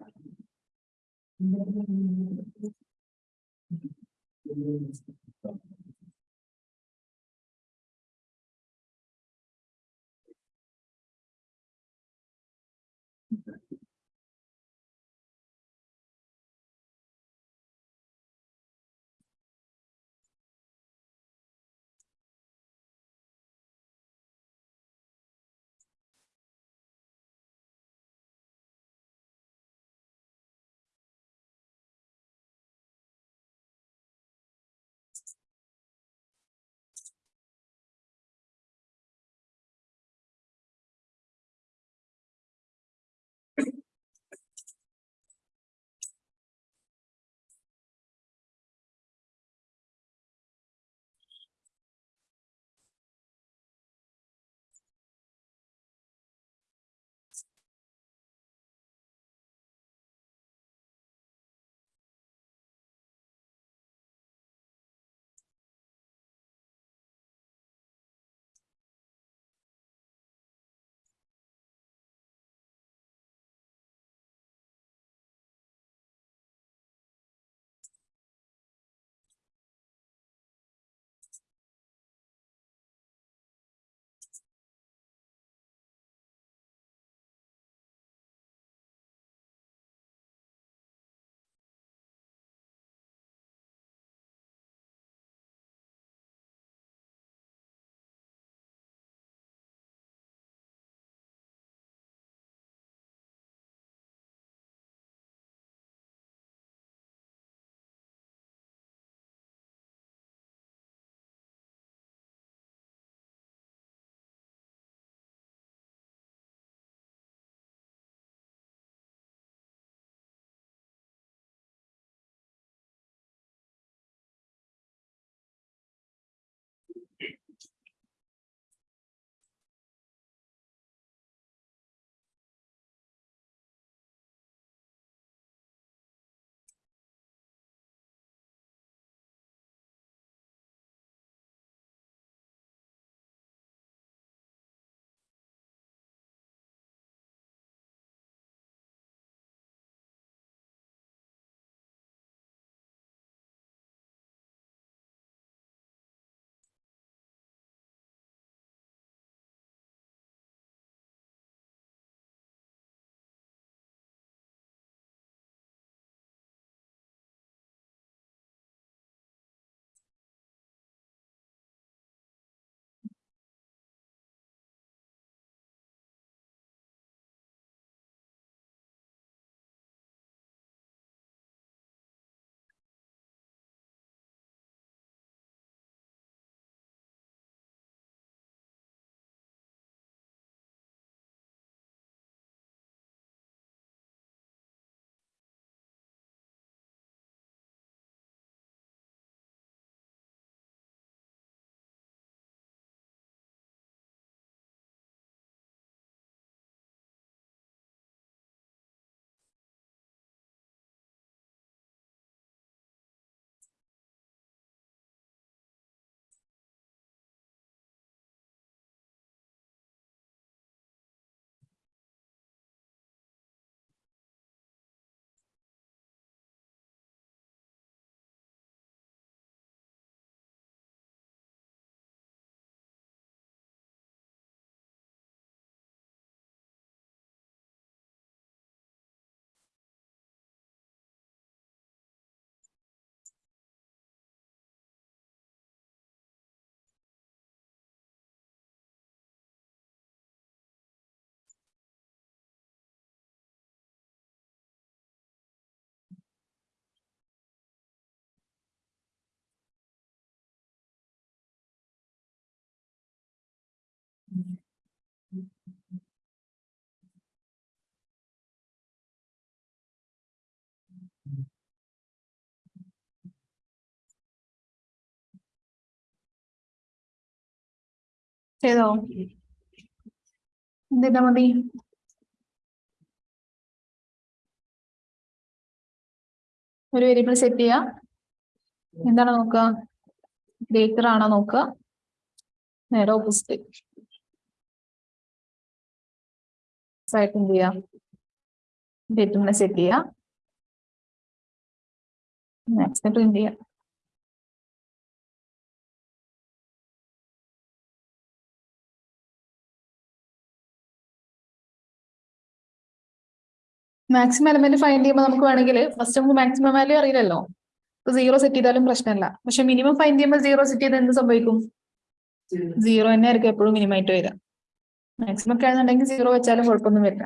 Speaker 1: ചെയ്തോ എന്തിനാ മതി ഒരു വേരിയബിൾ സെറ്റ് ചെയ്യാം. എന്താണ് നോക്കുക? ഗ്രേറ്റർ ആണോ നോക്കുക? നേരെ ഓപ്പോസിറ്റ് ആയിട്ട് എന്ത് ചെയ്യാം ഗ്രേറ്ററിനെ സെറ്റ് ചെയ്യാം. നെക്സ്റ്റ് പ്രിന്റ് ചെയ്യാം. മാക്സിമം എലമെന്റ് ഫൈൻഡ് ചെയ്യുമ്പോൾ നമുക്ക് വേണമെങ്കിൽ ഫസ്റ്റ് നമുക്ക് മാക്സിമം വാല്യൂ അറിയില്ലല്ലോ. ഇപ്പൊ സീറോ സെറ്റ് ചെയ്താലും പ്രശ്നമല്ല പക്ഷെ മിനിമം ഫൈൻഡ് ചെയ്യുമ്പോൾ സീറോ സെറ്റ് ചെയ്താൽ എന്ത് സംഭവിക്കും? സീറോ തന്നെ ആയിരിക്കും എപ്പോഴും മിനിമം ആയിട്ട് വരിക. മാക്സിമം ഒക്കെ ആണെന്നുണ്ടെങ്കിൽ സീറോ വെച്ചാലും കുഴപ്പമൊന്നും വരില്ല.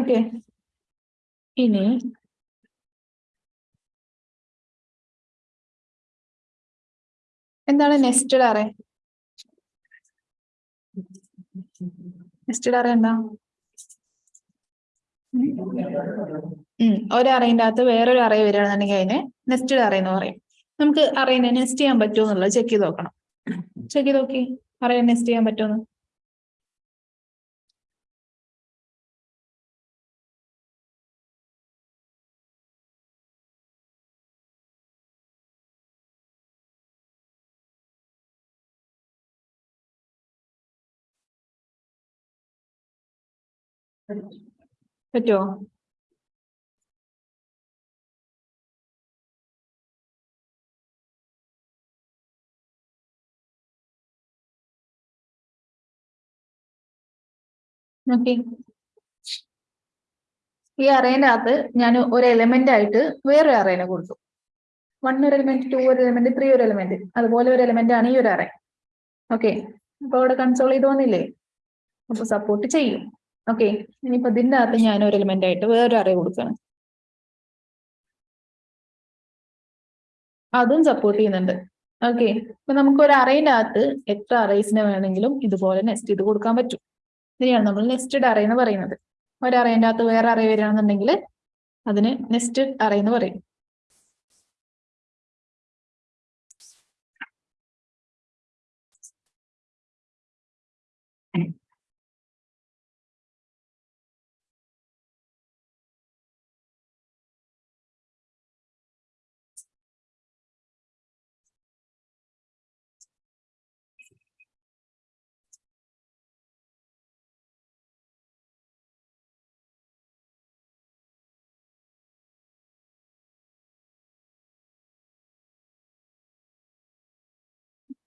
Speaker 1: ഓക്കെ. Ini എന്താണ് നെസ്റ്റഡ് അറേ നെസ്റ്റഡ് അറേ എന്താ? ഉം ഒരു അറേന്റെ അകത്ത് വേറൊരു അറേ വരികയാണെന്നുണ്ടെങ്കിൽ അതിനെ നെസ്റ്റഡ് അറേ എന്ന് പറയും. നമുക്ക് അറേനെ നെസ്റ്റ് ചെയ്യാൻ പറ്റുമോ എന്നുള്ളത് ചെക്ക് ചെയ്ത് നോക്കണം. ചെക്ക് ചെയ്ത് നോക്കി. അറേ നെസ്റ്റ് ചെയ്യാൻ പറ്റുമെന്ന് പറ്റുമോ ഈ അറേന്റെ അകത്ത് ഞാൻ ഒരു എലമെന്റ് ആയിട്ട് വേറൊരു അറേനെ കൊടുത്തു. വൺ ഒരു എലമെന്റ് ടു ഒരു എലമെന്റ് ത്രീ ഒരു എലമെന്റ് അതുപോലെ ഒരു എലമെന്റ് ആണ് ഈ ഒരു അറേ ഓക്കെ അപ്പൊ അവിടെ കൺസോൾ ചെയ്ത് വന്നില്ലേ? അപ്പൊ സപ്പോർട്ട് ചെയ്യും. ഓക്കെ ഇനിയിപ്പോ ഇതിന്റെ അകത്ത് ഞാൻ ഒരു എലിമെന്റ് ആയിട്ട് വേറൊരു അറേ കൊടുക്കുകയാണ് അതും സപ്പോർട്ട് ചെയ്യുന്നുണ്ട്. ഓക്കെ ഇപ്പൊ നമുക്ക് ഒരു അറേന്റെ അകത്ത് എത്ര അറേസിനെ വേണമെങ്കിലും ഇതുപോലെ നെസ്റ്റ് ചെയ്ത് കൊടുക്കാൻ പറ്റും. ഇതിനെയാണ് നമ്മൾ നെസ്റ്റഡ് അറേ എന്ന് പറയുന്നത്. ഒരു അറേന്റെ അകത്ത് വേറെ അറേ വരികയാണെന്നുണ്ടെങ്കിൽ അതിന് നെസ്റ്റഡ് അറേ എന്ന് പറയും.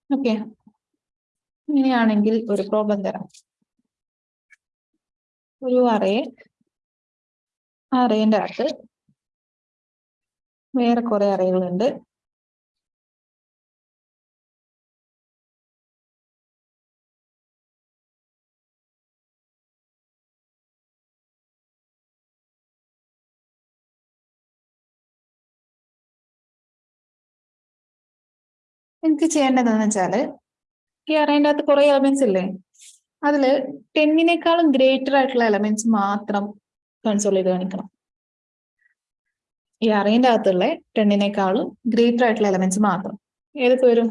Speaker 1: ഓക്കെ. ഇങ്ങനെയാണെങ്കിൽ ഒരു പ്രോബ്ലം തരാം. ഒരു അറേ അറേന്റെ അകത്ത് വേറെ കുറെ അറേകളുണ്ട് എനിക്ക് ചെയ്യേണ്ടതെന്ന് വെച്ചാൽ ഈ അറേന്റെ അകത്ത് കുറെ എലമെന്റ്സ് ഇല്ലേ? അതിൽ ടെന്നിനേക്കാളും ഗ്രേറ്റർ ആയിട്ടുള്ള എലമെന്റ്സ് മാത്രം കൺസോൾ ചെയ്ത് കാണിക്കണം. ഈ അറേന്റെ അകത്തുള്ള ടെന്നിനേക്കാളും ഗ്രേറ്റർ ആയിട്ടുള്ള എലമെന്റ്സ് മാത്രം. ഏതൊക്കെ വരും?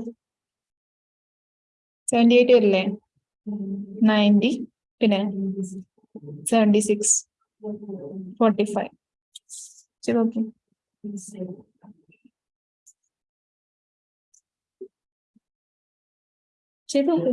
Speaker 1: സെവന്റി എയ്റ്റ് വരില്ലേ? നയന്റി പിന്നെ സെവന്റി സിക്സ് ഫോർട്ടി ഫൈവ് ശരി ഓക്കെ ചെയ്ത് നോക്ക്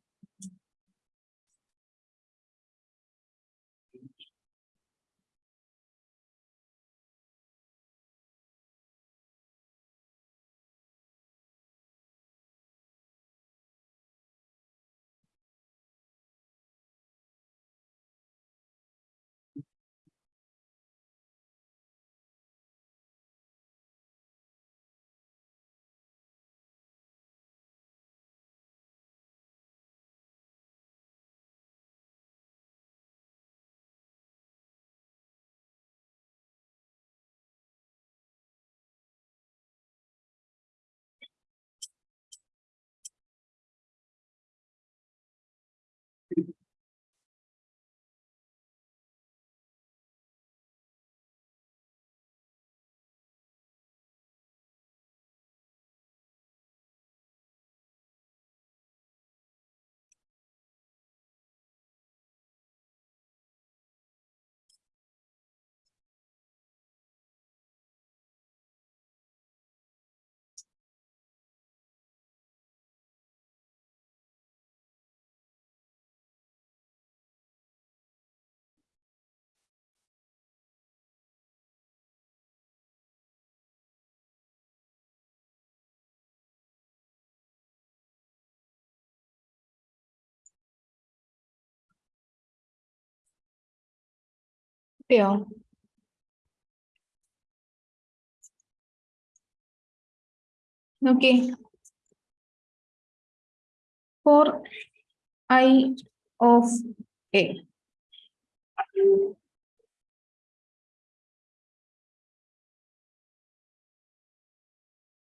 Speaker 1: കിട്ടിയോ നോക്കി ഫോർ ഐ ഓഫ് എ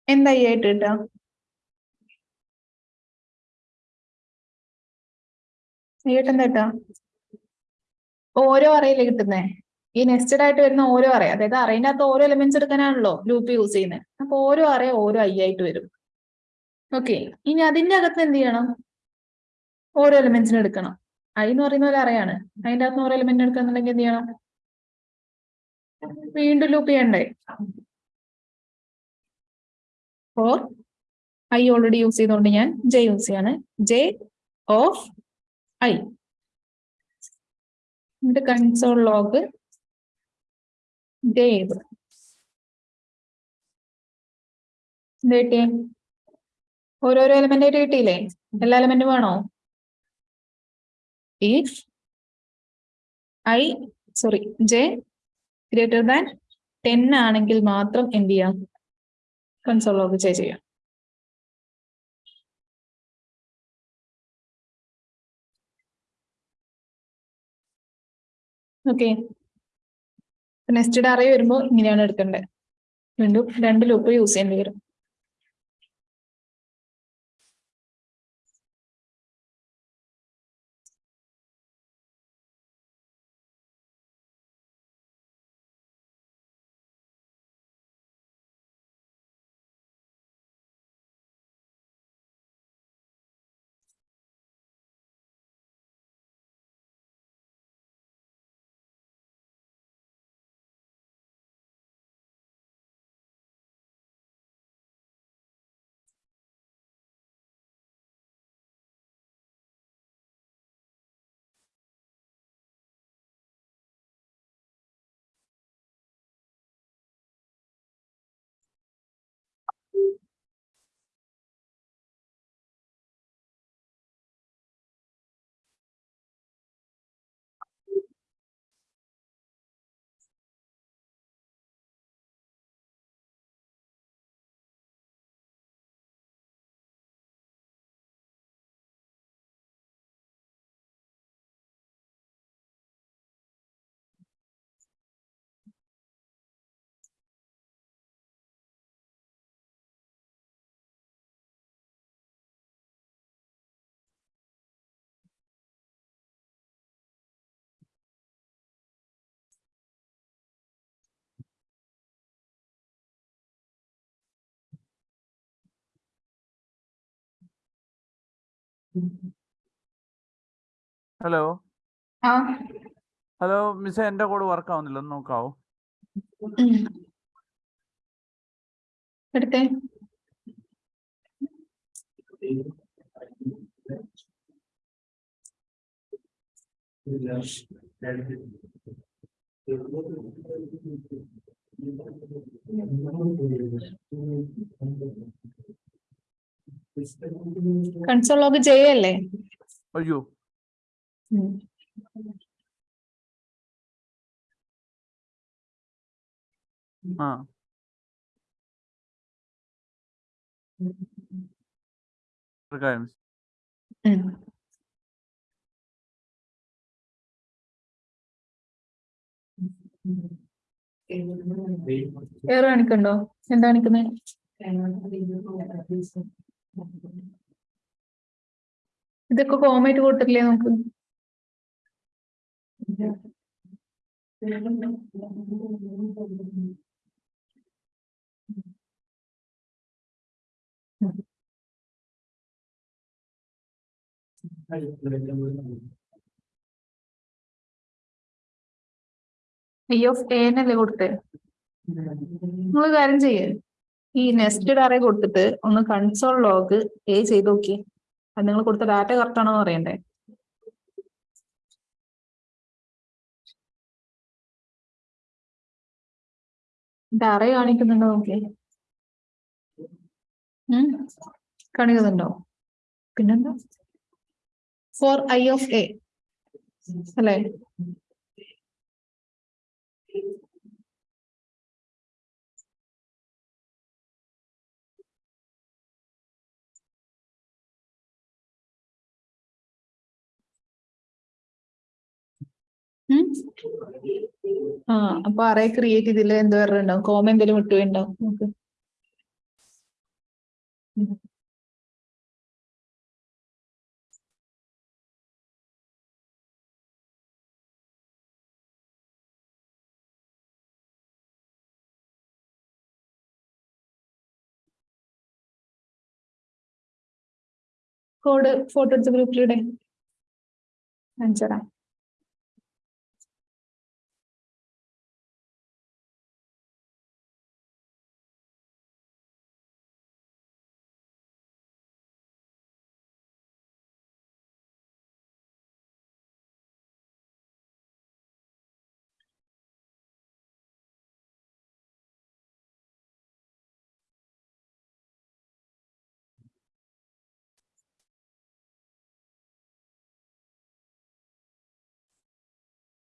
Speaker 1: എന്താ ഈ ആയിട്ട് കിട്ടുക? ഏട്ട് എന്താ കിട്ടുക? ഓരോ അറയിൽ കിട്ടുന്നേ. ഈ നെസ്റ്റഡ് ആയിട്ട് വരുന്ന ഓരോ അറേ അതായത് അറേന്റെ അകത്ത് ഓരോ എലിമെന്റ്സ് എടുക്കാനാണല്ലോ ലൂപ്പ് യൂസ് ചെയ്യുന്നത് അപ്പൊ ഓരോ അറേ ഓരോ ഐ ആയിട്ട് വരും. ഓക്കെ ഇനി അതിന്റെ അകത്ത് എന്ത് ചെയ്യണം? ഓരോ എലിമെന്റ്സിന് എടുക്കണം. ഐ എന്ന് പറയുന്ന ഒരു അറയാണ് അതിന്റെ അകത്ത് ഓരോ എലിമെന്റ് എടുക്കുന്നുണ്ടെങ്കിൽ എന്ത് ചെയ്യണം? വീണ്ടും ലൂപ്പ് ചെയ്യണ്ടേ? ഫോർ ഐ ഓൾറെഡി യൂസ് ചെയ്തുകൊണ്ട് ഞാൻ ജെ യൂസ് ചെയ്യാണ്. ജെ ഓഫ് ഐ എന്നിട്ട് കൺസോൾ ലോഗ് ചെയ്തു എന്ത് കിട്ടിയേ? ഓരോരോ എലമെന്റ് ആയിട്ട് കിട്ടിയില്ലേ? എല്ലാ എലമെന്റും വേണോ? If I sorry J greater than ten ആണെങ്കിൽ മാത്രം എന്ത് ചെയ്യാം? കൺസോൾ ലോഗ് ചെയ്യാം ഓക്കെ നെക്സ്റ്റ് അറേ വരുമ്പോൾ ഇങ്ങനെയാണ് എടുക്കേണ്ടത്. വീണ്ടും രണ്ട് ലൂപ്പ് യൂസ് ചെയ്യേണ്ടി വരും.
Speaker 3: ഹലോ ഹലോ മിസ് എന്റെ കോഡ് വർക്ക് ആവുന്നില്ല. ഒന്ന് നോക്കാവോ?
Speaker 1: എടുത്തേ. കൺസോൾ ലോഗ് ചെയ്യല്ലേ?
Speaker 3: അയ്യോ. ആ.
Speaker 1: ഉം. വേറെ കാണിക്കണ്ടോ എന്താ കാണിക്കുന്നത് ഇതൊക്കെ കോമായിട്ട് കൂട്ടില്ലേ നമുക്ക്? ഐ ഓഫ് എന്നല്ലേ കൊടുത്തേ? നിങ്ങൾ കാര്യം ചെയ്യേ. ഈ നെസ്റ്റഡ് അറേ കൊടുത്തിട്ട് ഒന്ന് കൺസോൾ ലോഗ് എ ചെയ്ത് നോക്കി അത് നിങ്ങൾ കൊടുത്ത ഡാറ്റ കറക്റ്റ് ആണോ അറിയണ്ടേ? അറേ കാണിക്കുന്നുണ്ടോ നോക്കി കാണിക്കുന്നുണ്ടോ? പിന്നെന്താ? ഫോർ ഐ ഓഫ് എ അല്ലേ? ആ അപ്പൊ അറേ ക്രിയേറ്റ് ചെയ്തില്ല? എന്തോ എറർ കോമ എന്തെങ്കിലും വിട്ടുണ്ടാവും നമുക്ക്. കോഡ് ഫോട്ടോ എടുത്ത് ഗ്രൂപ്പിലിടെ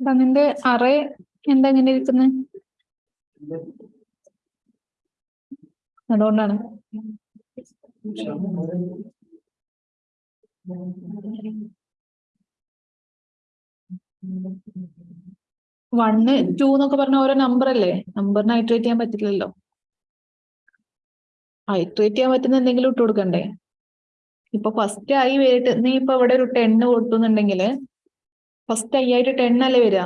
Speaker 1: നിന്റെ അറേ എന്താ ഇങ്ങനെ ഇരിക്കുന്നത് അതുകൊണ്ടാണ്. വണ്ണ് ടു എന്നൊക്കെ പറഞ്ഞ ഓരോ നമ്പർ അല്ലേ? നമ്പറിന് ഐട്രേറ്റ് ചെയ്യാൻ പറ്റില്ലല്ലോ. ഐട്രേറ്റ് ചെയ്യാൻ പറ്റുന്ന എന്തെങ്കിലും ഇട്ട് കൊടുക്കണ്ടേ? ഇപ്പൊ ഫസ്റ്റ് ഐ വരിട്ട് നീ ഇപ്പൊ ഇവിടെ ഒരു ടെന്ന് കൊടുത്തുന്നുണ്ടെങ്കിൽ ഫസ്റ്റ് ഐ ആയിട്ട് ടെൻ അല്ലേ വരിക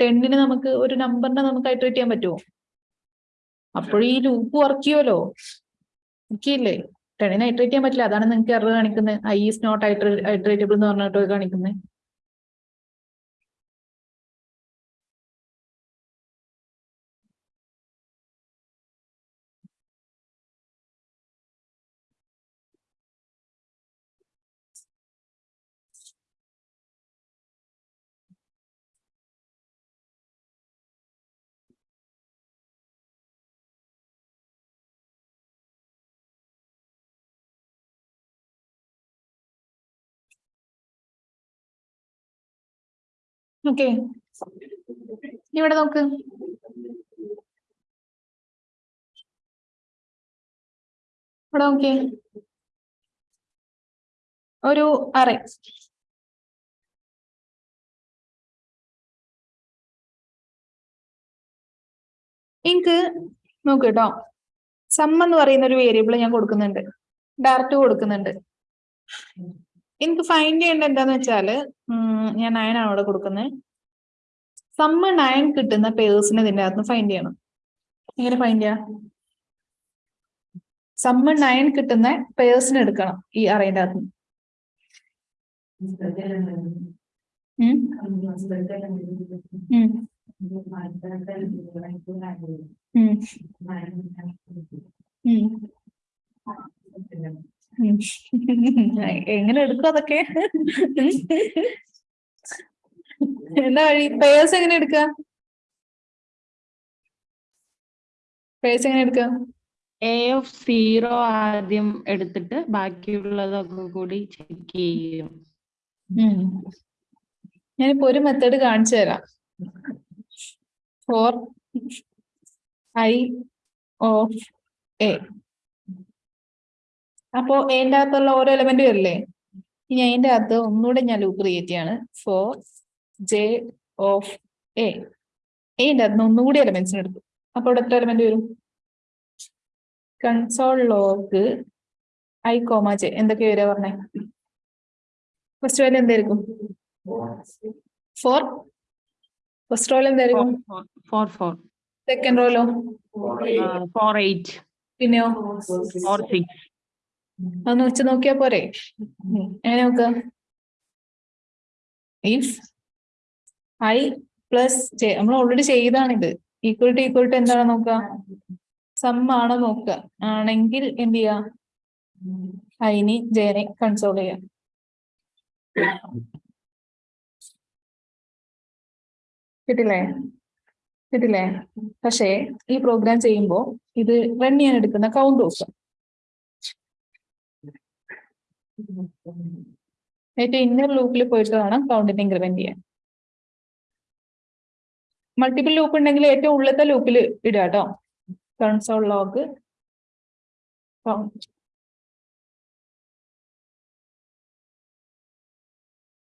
Speaker 1: ടെന്നിന് നമുക്ക് ഒരു നമ്പറിനെ നമുക്ക് ഐട്രേറ്റ് ചെയ്യാൻ പറ്റുമോ അപ്പോൾ ഈ ലൂപ്പ് വർക്ക് ചെയ്യുമല്ലോ ഇല്ലേ ടെണ്ണിന് ഐട്രേറ്റ് ചെയ്യാൻ പറ്റില്ല. അതാണ് നിങ്ങൾക്ക് എറർ കാണിക്കുന്നത് ഐ ഈസ് നോട്ട് ഐട്രേറ്റബിൾ എന്ന് പറഞ്ഞിട്ട് കാണിക്കുന്നത് ഓക്കെ. ഇവിടെ നോക്ക്. ഇവിടെ നോക്കിയേ ഒരു അറേ എനിക്ക് നോക്ക് കേട്ടോ സം എന്ന് പറയുന്ന ഒരു വേരിയബിൾ ഞാൻ കൊടുക്കുന്നുണ്ട്. ഡയറക്റ്റ് കൊടുക്കുന്നുണ്ട്. എനിക്ക് ഫൈൻഡ് ചെയ്യേണ്ട എന്താന്ന് വെച്ചാൽ ഞാൻ ഞാൻ ആണ് അവിടെ കൊടുക്കുന്നത് സമ്മ നയൻ കിട്ടുന്ന പേഴ്സിനെ ഇതിന്റെ അകത്ത് ഫൈൻഡ് ചെയ്യണം. എങ്ങനെ ഫൈൻഡ് ചെയ്യാം? സമ്മ നയൻ കിട്ടുന്ന പേഴ്സിനെ എടുക്കണം ഈ അറേന്റെ അകത്ത്. ഉം. എങ്ങനെ എടുക്കും അതൊക്കെ? എന്താ വഴി? പേഴ്സ് എങ്ങനെ എടുക്കുക പേഴ്സ് എങ്ങനെ എടുക്കുക
Speaker 5: എ ഓഫ് സീറോ ആദ്യം എടുത്തിട്ട് ബാക്കിയുള്ളതൊക്കെ കൂടി ചെക്ക് ചെയ്യും.
Speaker 1: ഞാനിപ്പോ ഒരു മെത്തേഡ് കാണിച്ചു തരാം. ഫോർ ഐ ഓഫ് എ അപ്പോ എന്റെ അകത്തുള്ള ഓരോ എലമെന്റ് വരില്ലേ ഇനി അതിന്റെ അകത്ത് ഒന്നുകൂടെ ഞാൻ ലൂപ്പ് ക്രിയേറ്റ് ചെയ്യാണ്. ഫോർ ജെ ഓഫ് എ എന്റെ അകത്ത് ഒന്നുകൂടി എലമെന്റ്സിന് എടുത്തു. അപ്പൊ ഇവിടെ എത്ര എലമെന്റ് വരും? Console log I comma J എന്തൊക്കെ വരിക പറഞ്ഞേ? ഫസ്റ്റ് വാല്യൂ എന്തായിരിക്കും? ഫോർ ഫസ്റ്റ് റോൾ എന്തായിരിക്കും?
Speaker 5: ഫോർ ഫോർ
Speaker 1: സെക്കൻഡ് റോയിലോ
Speaker 5: ഫോർ എയ്റ്റ്
Speaker 1: പിന്നെയോ?
Speaker 5: ഫോർ സിക്സ്
Speaker 1: അതൊന്ന് വെച്ച് നോക്കിയാ പോരെ. എങ്ങനെ നോക്ക? ഇഫ് ഐ പ്ലസ് ജെ നമ്മൾ ഓൾറെഡി ചെയ്താണിത്. ഈക്വൽ ടു ഈക്വൽ ടു എന്താണ് നോക്ക? സം ആണോ നോക്കുക ആണെങ്കിൽ എന്ത് ചെയ്യാ? ഐനി ജെനെ കൺസോൾ ചെയ്യാം. കിട്ടില്ലേ? കിട്ടില്ലേ? പക്ഷേ ഈ പ്രോഗ്രാം ചെയ്യുമ്പോൾ ഇത് റൺ ചെയ്യാൻ എടുക്കുന്ന കൗണ്ട് നോക്കുക ഏറ്റവും ഇന്നർ ലൂപ്പിൽ പോയിട്ട് വേണം കൗണ്ടിനെ ഇൻക്രിമെന്റ് ചെയ്യാൻ. മൾട്ടിപ്പിൾ ലൂപ്പ് ഉണ്ടെങ്കിൽ ഏറ്റവും ഉള്ളത്തെ ലൂപ്പിൽ ഇടുക കേട്ടോ കൺസോൾ ലോഗ്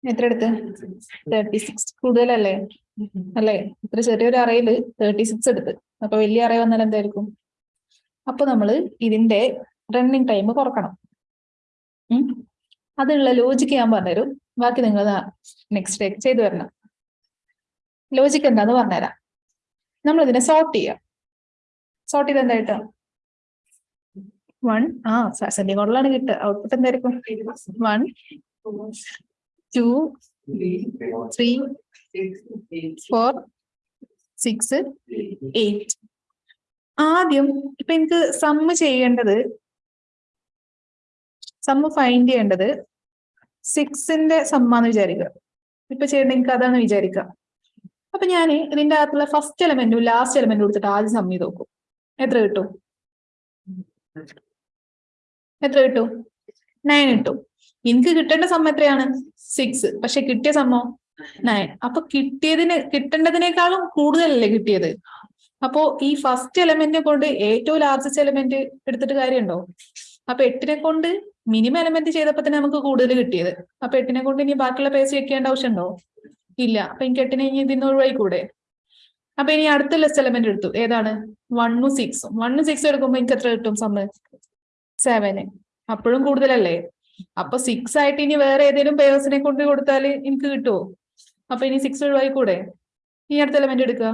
Speaker 1: എത്ര എടുത്ത്? തേർട്ടി സിക്സ് കൂടുതലല്ലേ? അല്ലേ? ഇത്ര ചെറിയൊരു അറയിൽ തേർട്ടി സിക്സ് എടുത്ത്. അപ്പൊ വലിയ അറ വന്നാൽ എന്തായിരിക്കും? അപ്പൊ നമ്മൾ ഇതിന്റെ റണ്ണിങ് ടൈം കുറക്കണം. അതിനുള്ള ലോജിക്ക് ഞാൻ പറഞ്ഞുതരും. ബാക്കി നിങ്ങൾ നെക്സ്റ്റ് ഡേ ചെയ്തു തരണം. ലോജിക്ക് എന്താന്ന് പറഞ്ഞുതരാം. നമ്മൾ ഇതിനെ സോർട്ട് ചെയ്യാം. സോർട്ട് ചെയ്ത് എന്തായിട്ട് വൺ ആ സെന്റി കോഡിലാണ് കിട്ടുക. ഔട്ട്പുട്ട് എന്തായിരിക്കും? One two three four six eight ആദ്യം ഇപ്പൊ എനിക്ക് സമ്മ് ചെയ്യേണ്ടത് സമ്മ് ഫൈൻഡ് ചെയ്യേണ്ടത് സിക്സിന്റെ സമ്മാന്ന് വിചാരിക്കുക. ഇപ്പൊ ചെയ്യേണ്ട എനിക്ക് അതാണ് വിചാരിക്കുക. അപ്പൊ ഞാൻ ഇതിന്റെ അകത്തുള്ള ഫസ്റ്റ് എലമെന്റും ലാസ്റ്റ് എലമെന്റും കൊടുത്തിട്ട് ആദ്യം സമ്മി നോക്കും. എത്ര കിട്ടും? എത്ര കിട്ടും? നയൻ കിട്ടും. എനിക്ക് കിട്ടേണ്ട സമ്മ എത്രയാണ്? സിക്സ് പക്ഷെ കിട്ടിയ സമ്മോ നയൻ അപ്പൊ കിട്ടിയതിന് കിട്ടേണ്ടതിനേക്കാളും കൂടുതലല്ലേ കിട്ടിയത്? അപ്പോ ഈ ഫസ്റ്റ് എലമെന്റ് കൊണ്ട് ഏറ്റവും ലാർജസ്റ്റ് എലമെന്റ് എടുത്തിട്ട് കാര്യമുണ്ടോ? അപ്പൊ എട്ടിനെ കൊണ്ട് മിനിമം എലമെന്റ് ചെയ്തപ്പോ തന്നെ നമുക്ക് കൂടുതൽ കിട്ടിയത്. അപ്പൊ എട്ടിനെ കൊണ്ട് ഇനി ബാക്കിയുള്ള പേസ് വെക്കേണ്ട ആവശ്യമുണ്ടോ? ഇല്ല. അപ്പൊ എനിക്ക് എട്ടിനെ ഇനി ഇതിന്ന് ഒഴിവായിക്കൂടെ അപ്പൊ ഇനി അടുത്ത ലെസ് എലമെന്റ് എടുത്തു. ഏതാണ്? വണ്ണും സിക്സും വണ്ണും സിക്സും എടുക്കുമ്പോ എനിക്ക് എത്ര കിട്ടും സമ്മ് സെവന് അപ്പോഴും കൂടുതലല്ലേ? അപ്പൊ സിക്സ് ആയിട്ട് ഇനി വേറെ ഏതെങ്കിലും പേഴ്സിനെ കൊണ്ട് കൊടുത്താൽ എനിക്ക് കിട്ടുമോ അപ്പൊ ഇനി സിക്സ് ഒഴിവായിക്കൂടെ ഇനി അടുത്ത എലമെന്റ് എടുക്കുക.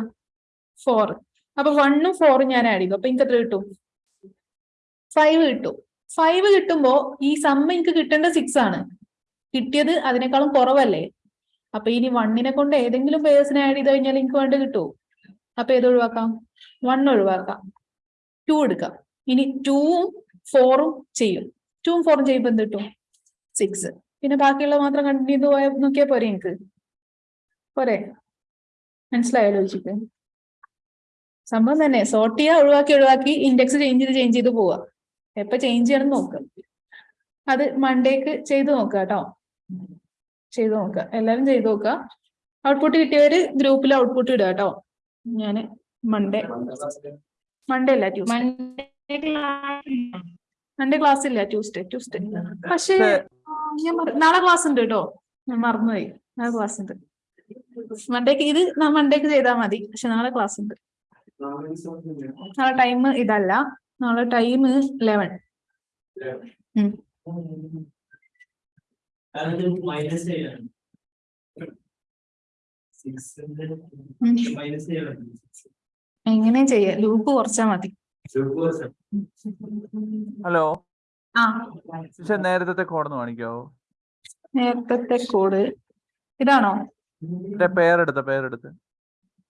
Speaker 1: ഫോർ അപ്പൊ വണ്ണും ഫോറും ഞാൻ ആഡ് ചെയ്തു അപ്പൊ എനിക്ക് എത്ര കിട്ടും? ഫൈവ് കിട്ടും. ഫൈവ് കിട്ടുമ്പോ ഈ സമ്മ എനിക്ക് കിട്ടേണ്ട സിക്സ് ആണ്. കിട്ടിയത് അതിനേക്കാളും കുറവല്ലേ? അപ്പൊ ഇനി വണ്ണിനെ കൊണ്ട് ഏതെങ്കിലും പേഴ്സിനെ ആഡ് ചെയ്ത് കഴിഞ്ഞാൽ എനിക്ക് വേണ്ട കിട്ടുമോ അപ്പൊ ഏത് ഒഴിവാക്കാം? വൺ ഒഴിവാക്കാം. ടു എടുക്കാം. ഇനി ടൂവും ഫോറും ചെയ്യും. ടൂവും ഫോറും ചെയ്യുമ്പോൾ എന്ത് കിട്ടും? സിക്സ് പിന്നെ ബാക്കിയുള്ള മാത്രം കണ്ടിന്യൂ പോയാൽ നോക്കിയാൽ പോരെ എനിക്ക്? പോരെ? മനസ്സിലായോ ലോജിക്ക് സംഭവം തന്നെ. സോർട്ട് ചെയ്യുക ഒഴിവാക്കി ഒഴിവാക്കി ഇൻഡെക്സ് ചേഞ്ച് ചെയ്ത് ചേഞ്ച് ചെയ്ത് പോവുക എപ്പൊ ചേഞ്ച് ചെയ്യണം എന്ന് നോക്കുക അത് മൺഡേക്ക് ചെയ്ത് നോക്കുക കേട്ടോ. ചെയ്ത് നോക്കുക എല്ലാവരും ചെയ്ത് നോക്കുക ഔട്ട്പുട്ട് കിട്ടിയവര് ഗ്രൂപ്പിൽ ഔട്ട്പുട്ട് ഇടുക കേട്ടോ. ഞാൻ മൺഡേ മൺഡേ അല്ല Tuesday
Speaker 5: Monday class
Speaker 1: Monday class ഇല്ല ട്യൂസ്ഡേ ട്യൂസ്ഡേ പക്ഷേ ഞാൻ നാളെ ക്ലാസ് ഉണ്ട് കേട്ടോ. ഞാൻ മറന്നുപോയി. നാളെ ക്ലാസ് ഉണ്ട്. മൺഡേക്ക് ഇത് മൺഡേക്ക് ചെയ്താൽ മതി. പക്ഷെ നാളെ ക്ലാസ് ഉണ്ട്. നാളെ ടൈം ഇതല്ല. നാളെ ടൈം ലെവൻ എങ്ങനെ ചെയ്യ? ലൂപ്പ് കുറച്ചാ മതി.
Speaker 3: ഹലോ
Speaker 1: ആ.
Speaker 3: മിസ്സേ നേരത്തെ കോഡ് കാണിക്കാവോ?
Speaker 1: നേരത്തെ കോഡ് ഇതാണോ?
Speaker 3: പേരെടുത്ത പേരെടുത്ത്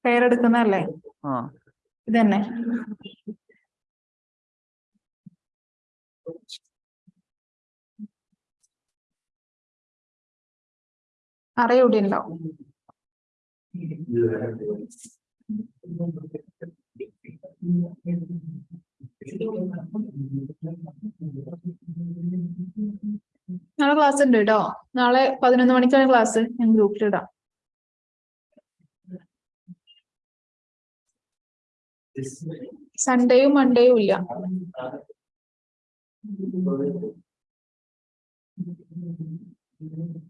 Speaker 1: പേരെടുക്കുന്നല്ലേ
Speaker 3: ആ.
Speaker 1: ഇതന്നെ. അറിയൂടെ നാളെ ക്ലാസ് ഉണ്ട് കേട്ടോ നാളെ പതിനൊന്ന് മണിക്കാണ് ക്ലാസ് ഞാൻ ഗ്രൂപ്പിലിടാം സൺഡേയും മൺഡേയും ഇല്ല. ഉം.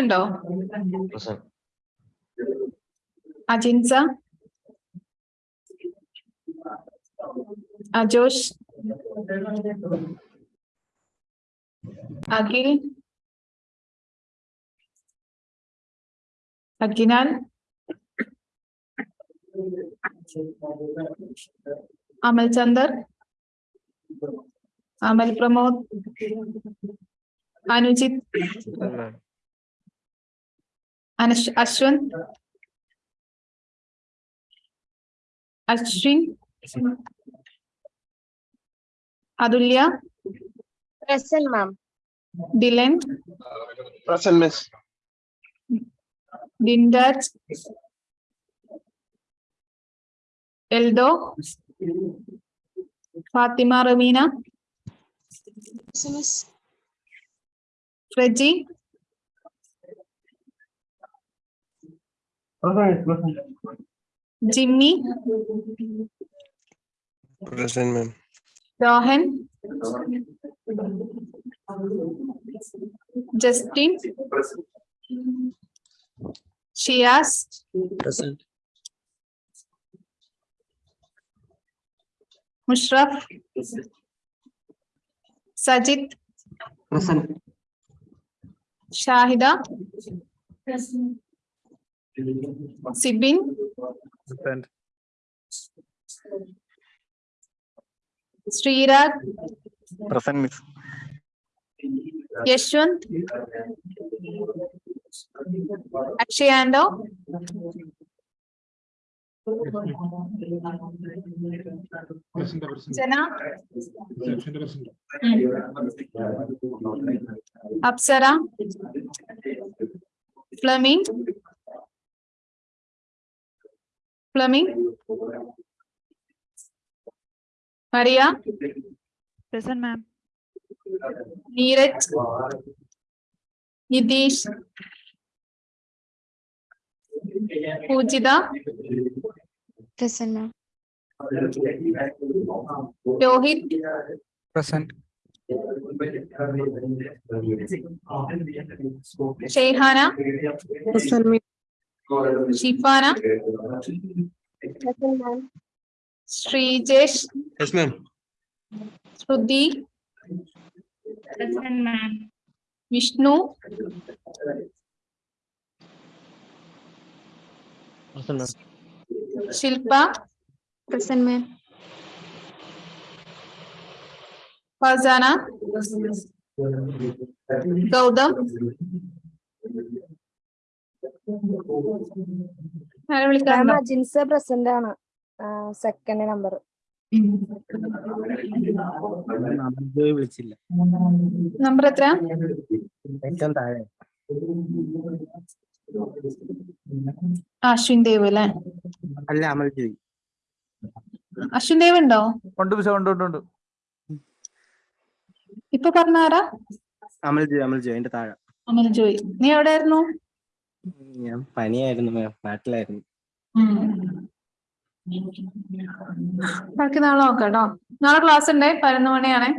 Speaker 1: ഉണ്ടോ അജിൻസ Ajosh Akhil Akhinan Amal Chandar Amal Pramod Anujith Anush Ashwin? Ashwin? Adulia
Speaker 6: Present, ma'am.
Speaker 1: Dylan?
Speaker 7: Present, miss.
Speaker 1: Dindat? Eldo? Fatima Ravina? Present, miss. Reggie? Jimmy.
Speaker 7: Present, ma'am.
Speaker 1: Rohan. Justin.
Speaker 7: Present.
Speaker 1: asked?
Speaker 7: Present.
Speaker 1: Mushraf. Present. Sajid.
Speaker 3: Present.
Speaker 1: Shahida.
Speaker 7: Present. Sibin.
Speaker 1: Attend. Srirag.
Speaker 2: Present, Miss.
Speaker 1: Yeshwant.
Speaker 2: Akshayando. Jana.
Speaker 1: Hmm. Apsara. Fleming. plumbing maria
Speaker 8: present ma'am
Speaker 1: neeraj nitish pujita
Speaker 6: present ma'am
Speaker 1: rohit
Speaker 7: present
Speaker 1: Shehana.
Speaker 6: Present. Shifana?
Speaker 1: Srijesh?
Speaker 6: Yes, ma'am.
Speaker 1: Shruti?
Speaker 7: Yes, ma'am.
Speaker 1: Vishnu?
Speaker 5: Awesome, ma'am.
Speaker 1: Shilpa?
Speaker 7: Present, ma'am.
Speaker 1: Farzana? Gautam?
Speaker 6: Ajinsa present ആണ്. സെക്കൻഡ് നമ്പർ
Speaker 7: വിളിച്ചില്ല.
Speaker 1: നമ്പർ എത്ര
Speaker 7: ഏറ്റവും താഴെ.
Speaker 1: അശ്വിൻ ദേവ് അല്ലേ?
Speaker 7: അല്ല അമൽ ജോയി
Speaker 1: അശ്വിൻ ദേവ് ഉണ്ടോ?
Speaker 3: ഉണ്ട് ഉണ്ട് ഉണ്ട് ഉണ്ട്.
Speaker 1: ഇപ്പൊ പറഞ്ഞാരാ
Speaker 7: അമൽ ജോയി അമൽ ജോയി അതിന്റെ താഴെ.
Speaker 1: അനിൽ ജോയി നീ എവിടെയായിരുന്നു?
Speaker 7: ഞാൻ പനിയായിരുന്നു മാം നാട്ടിലായിരുന്നു.
Speaker 1: ബാക്കി നാളെ നോക്കാം കേട്ടോ നാളെ ക്ലാസ് ഉണ്ടേ പതിനൊന്ന് മണിയാണേ.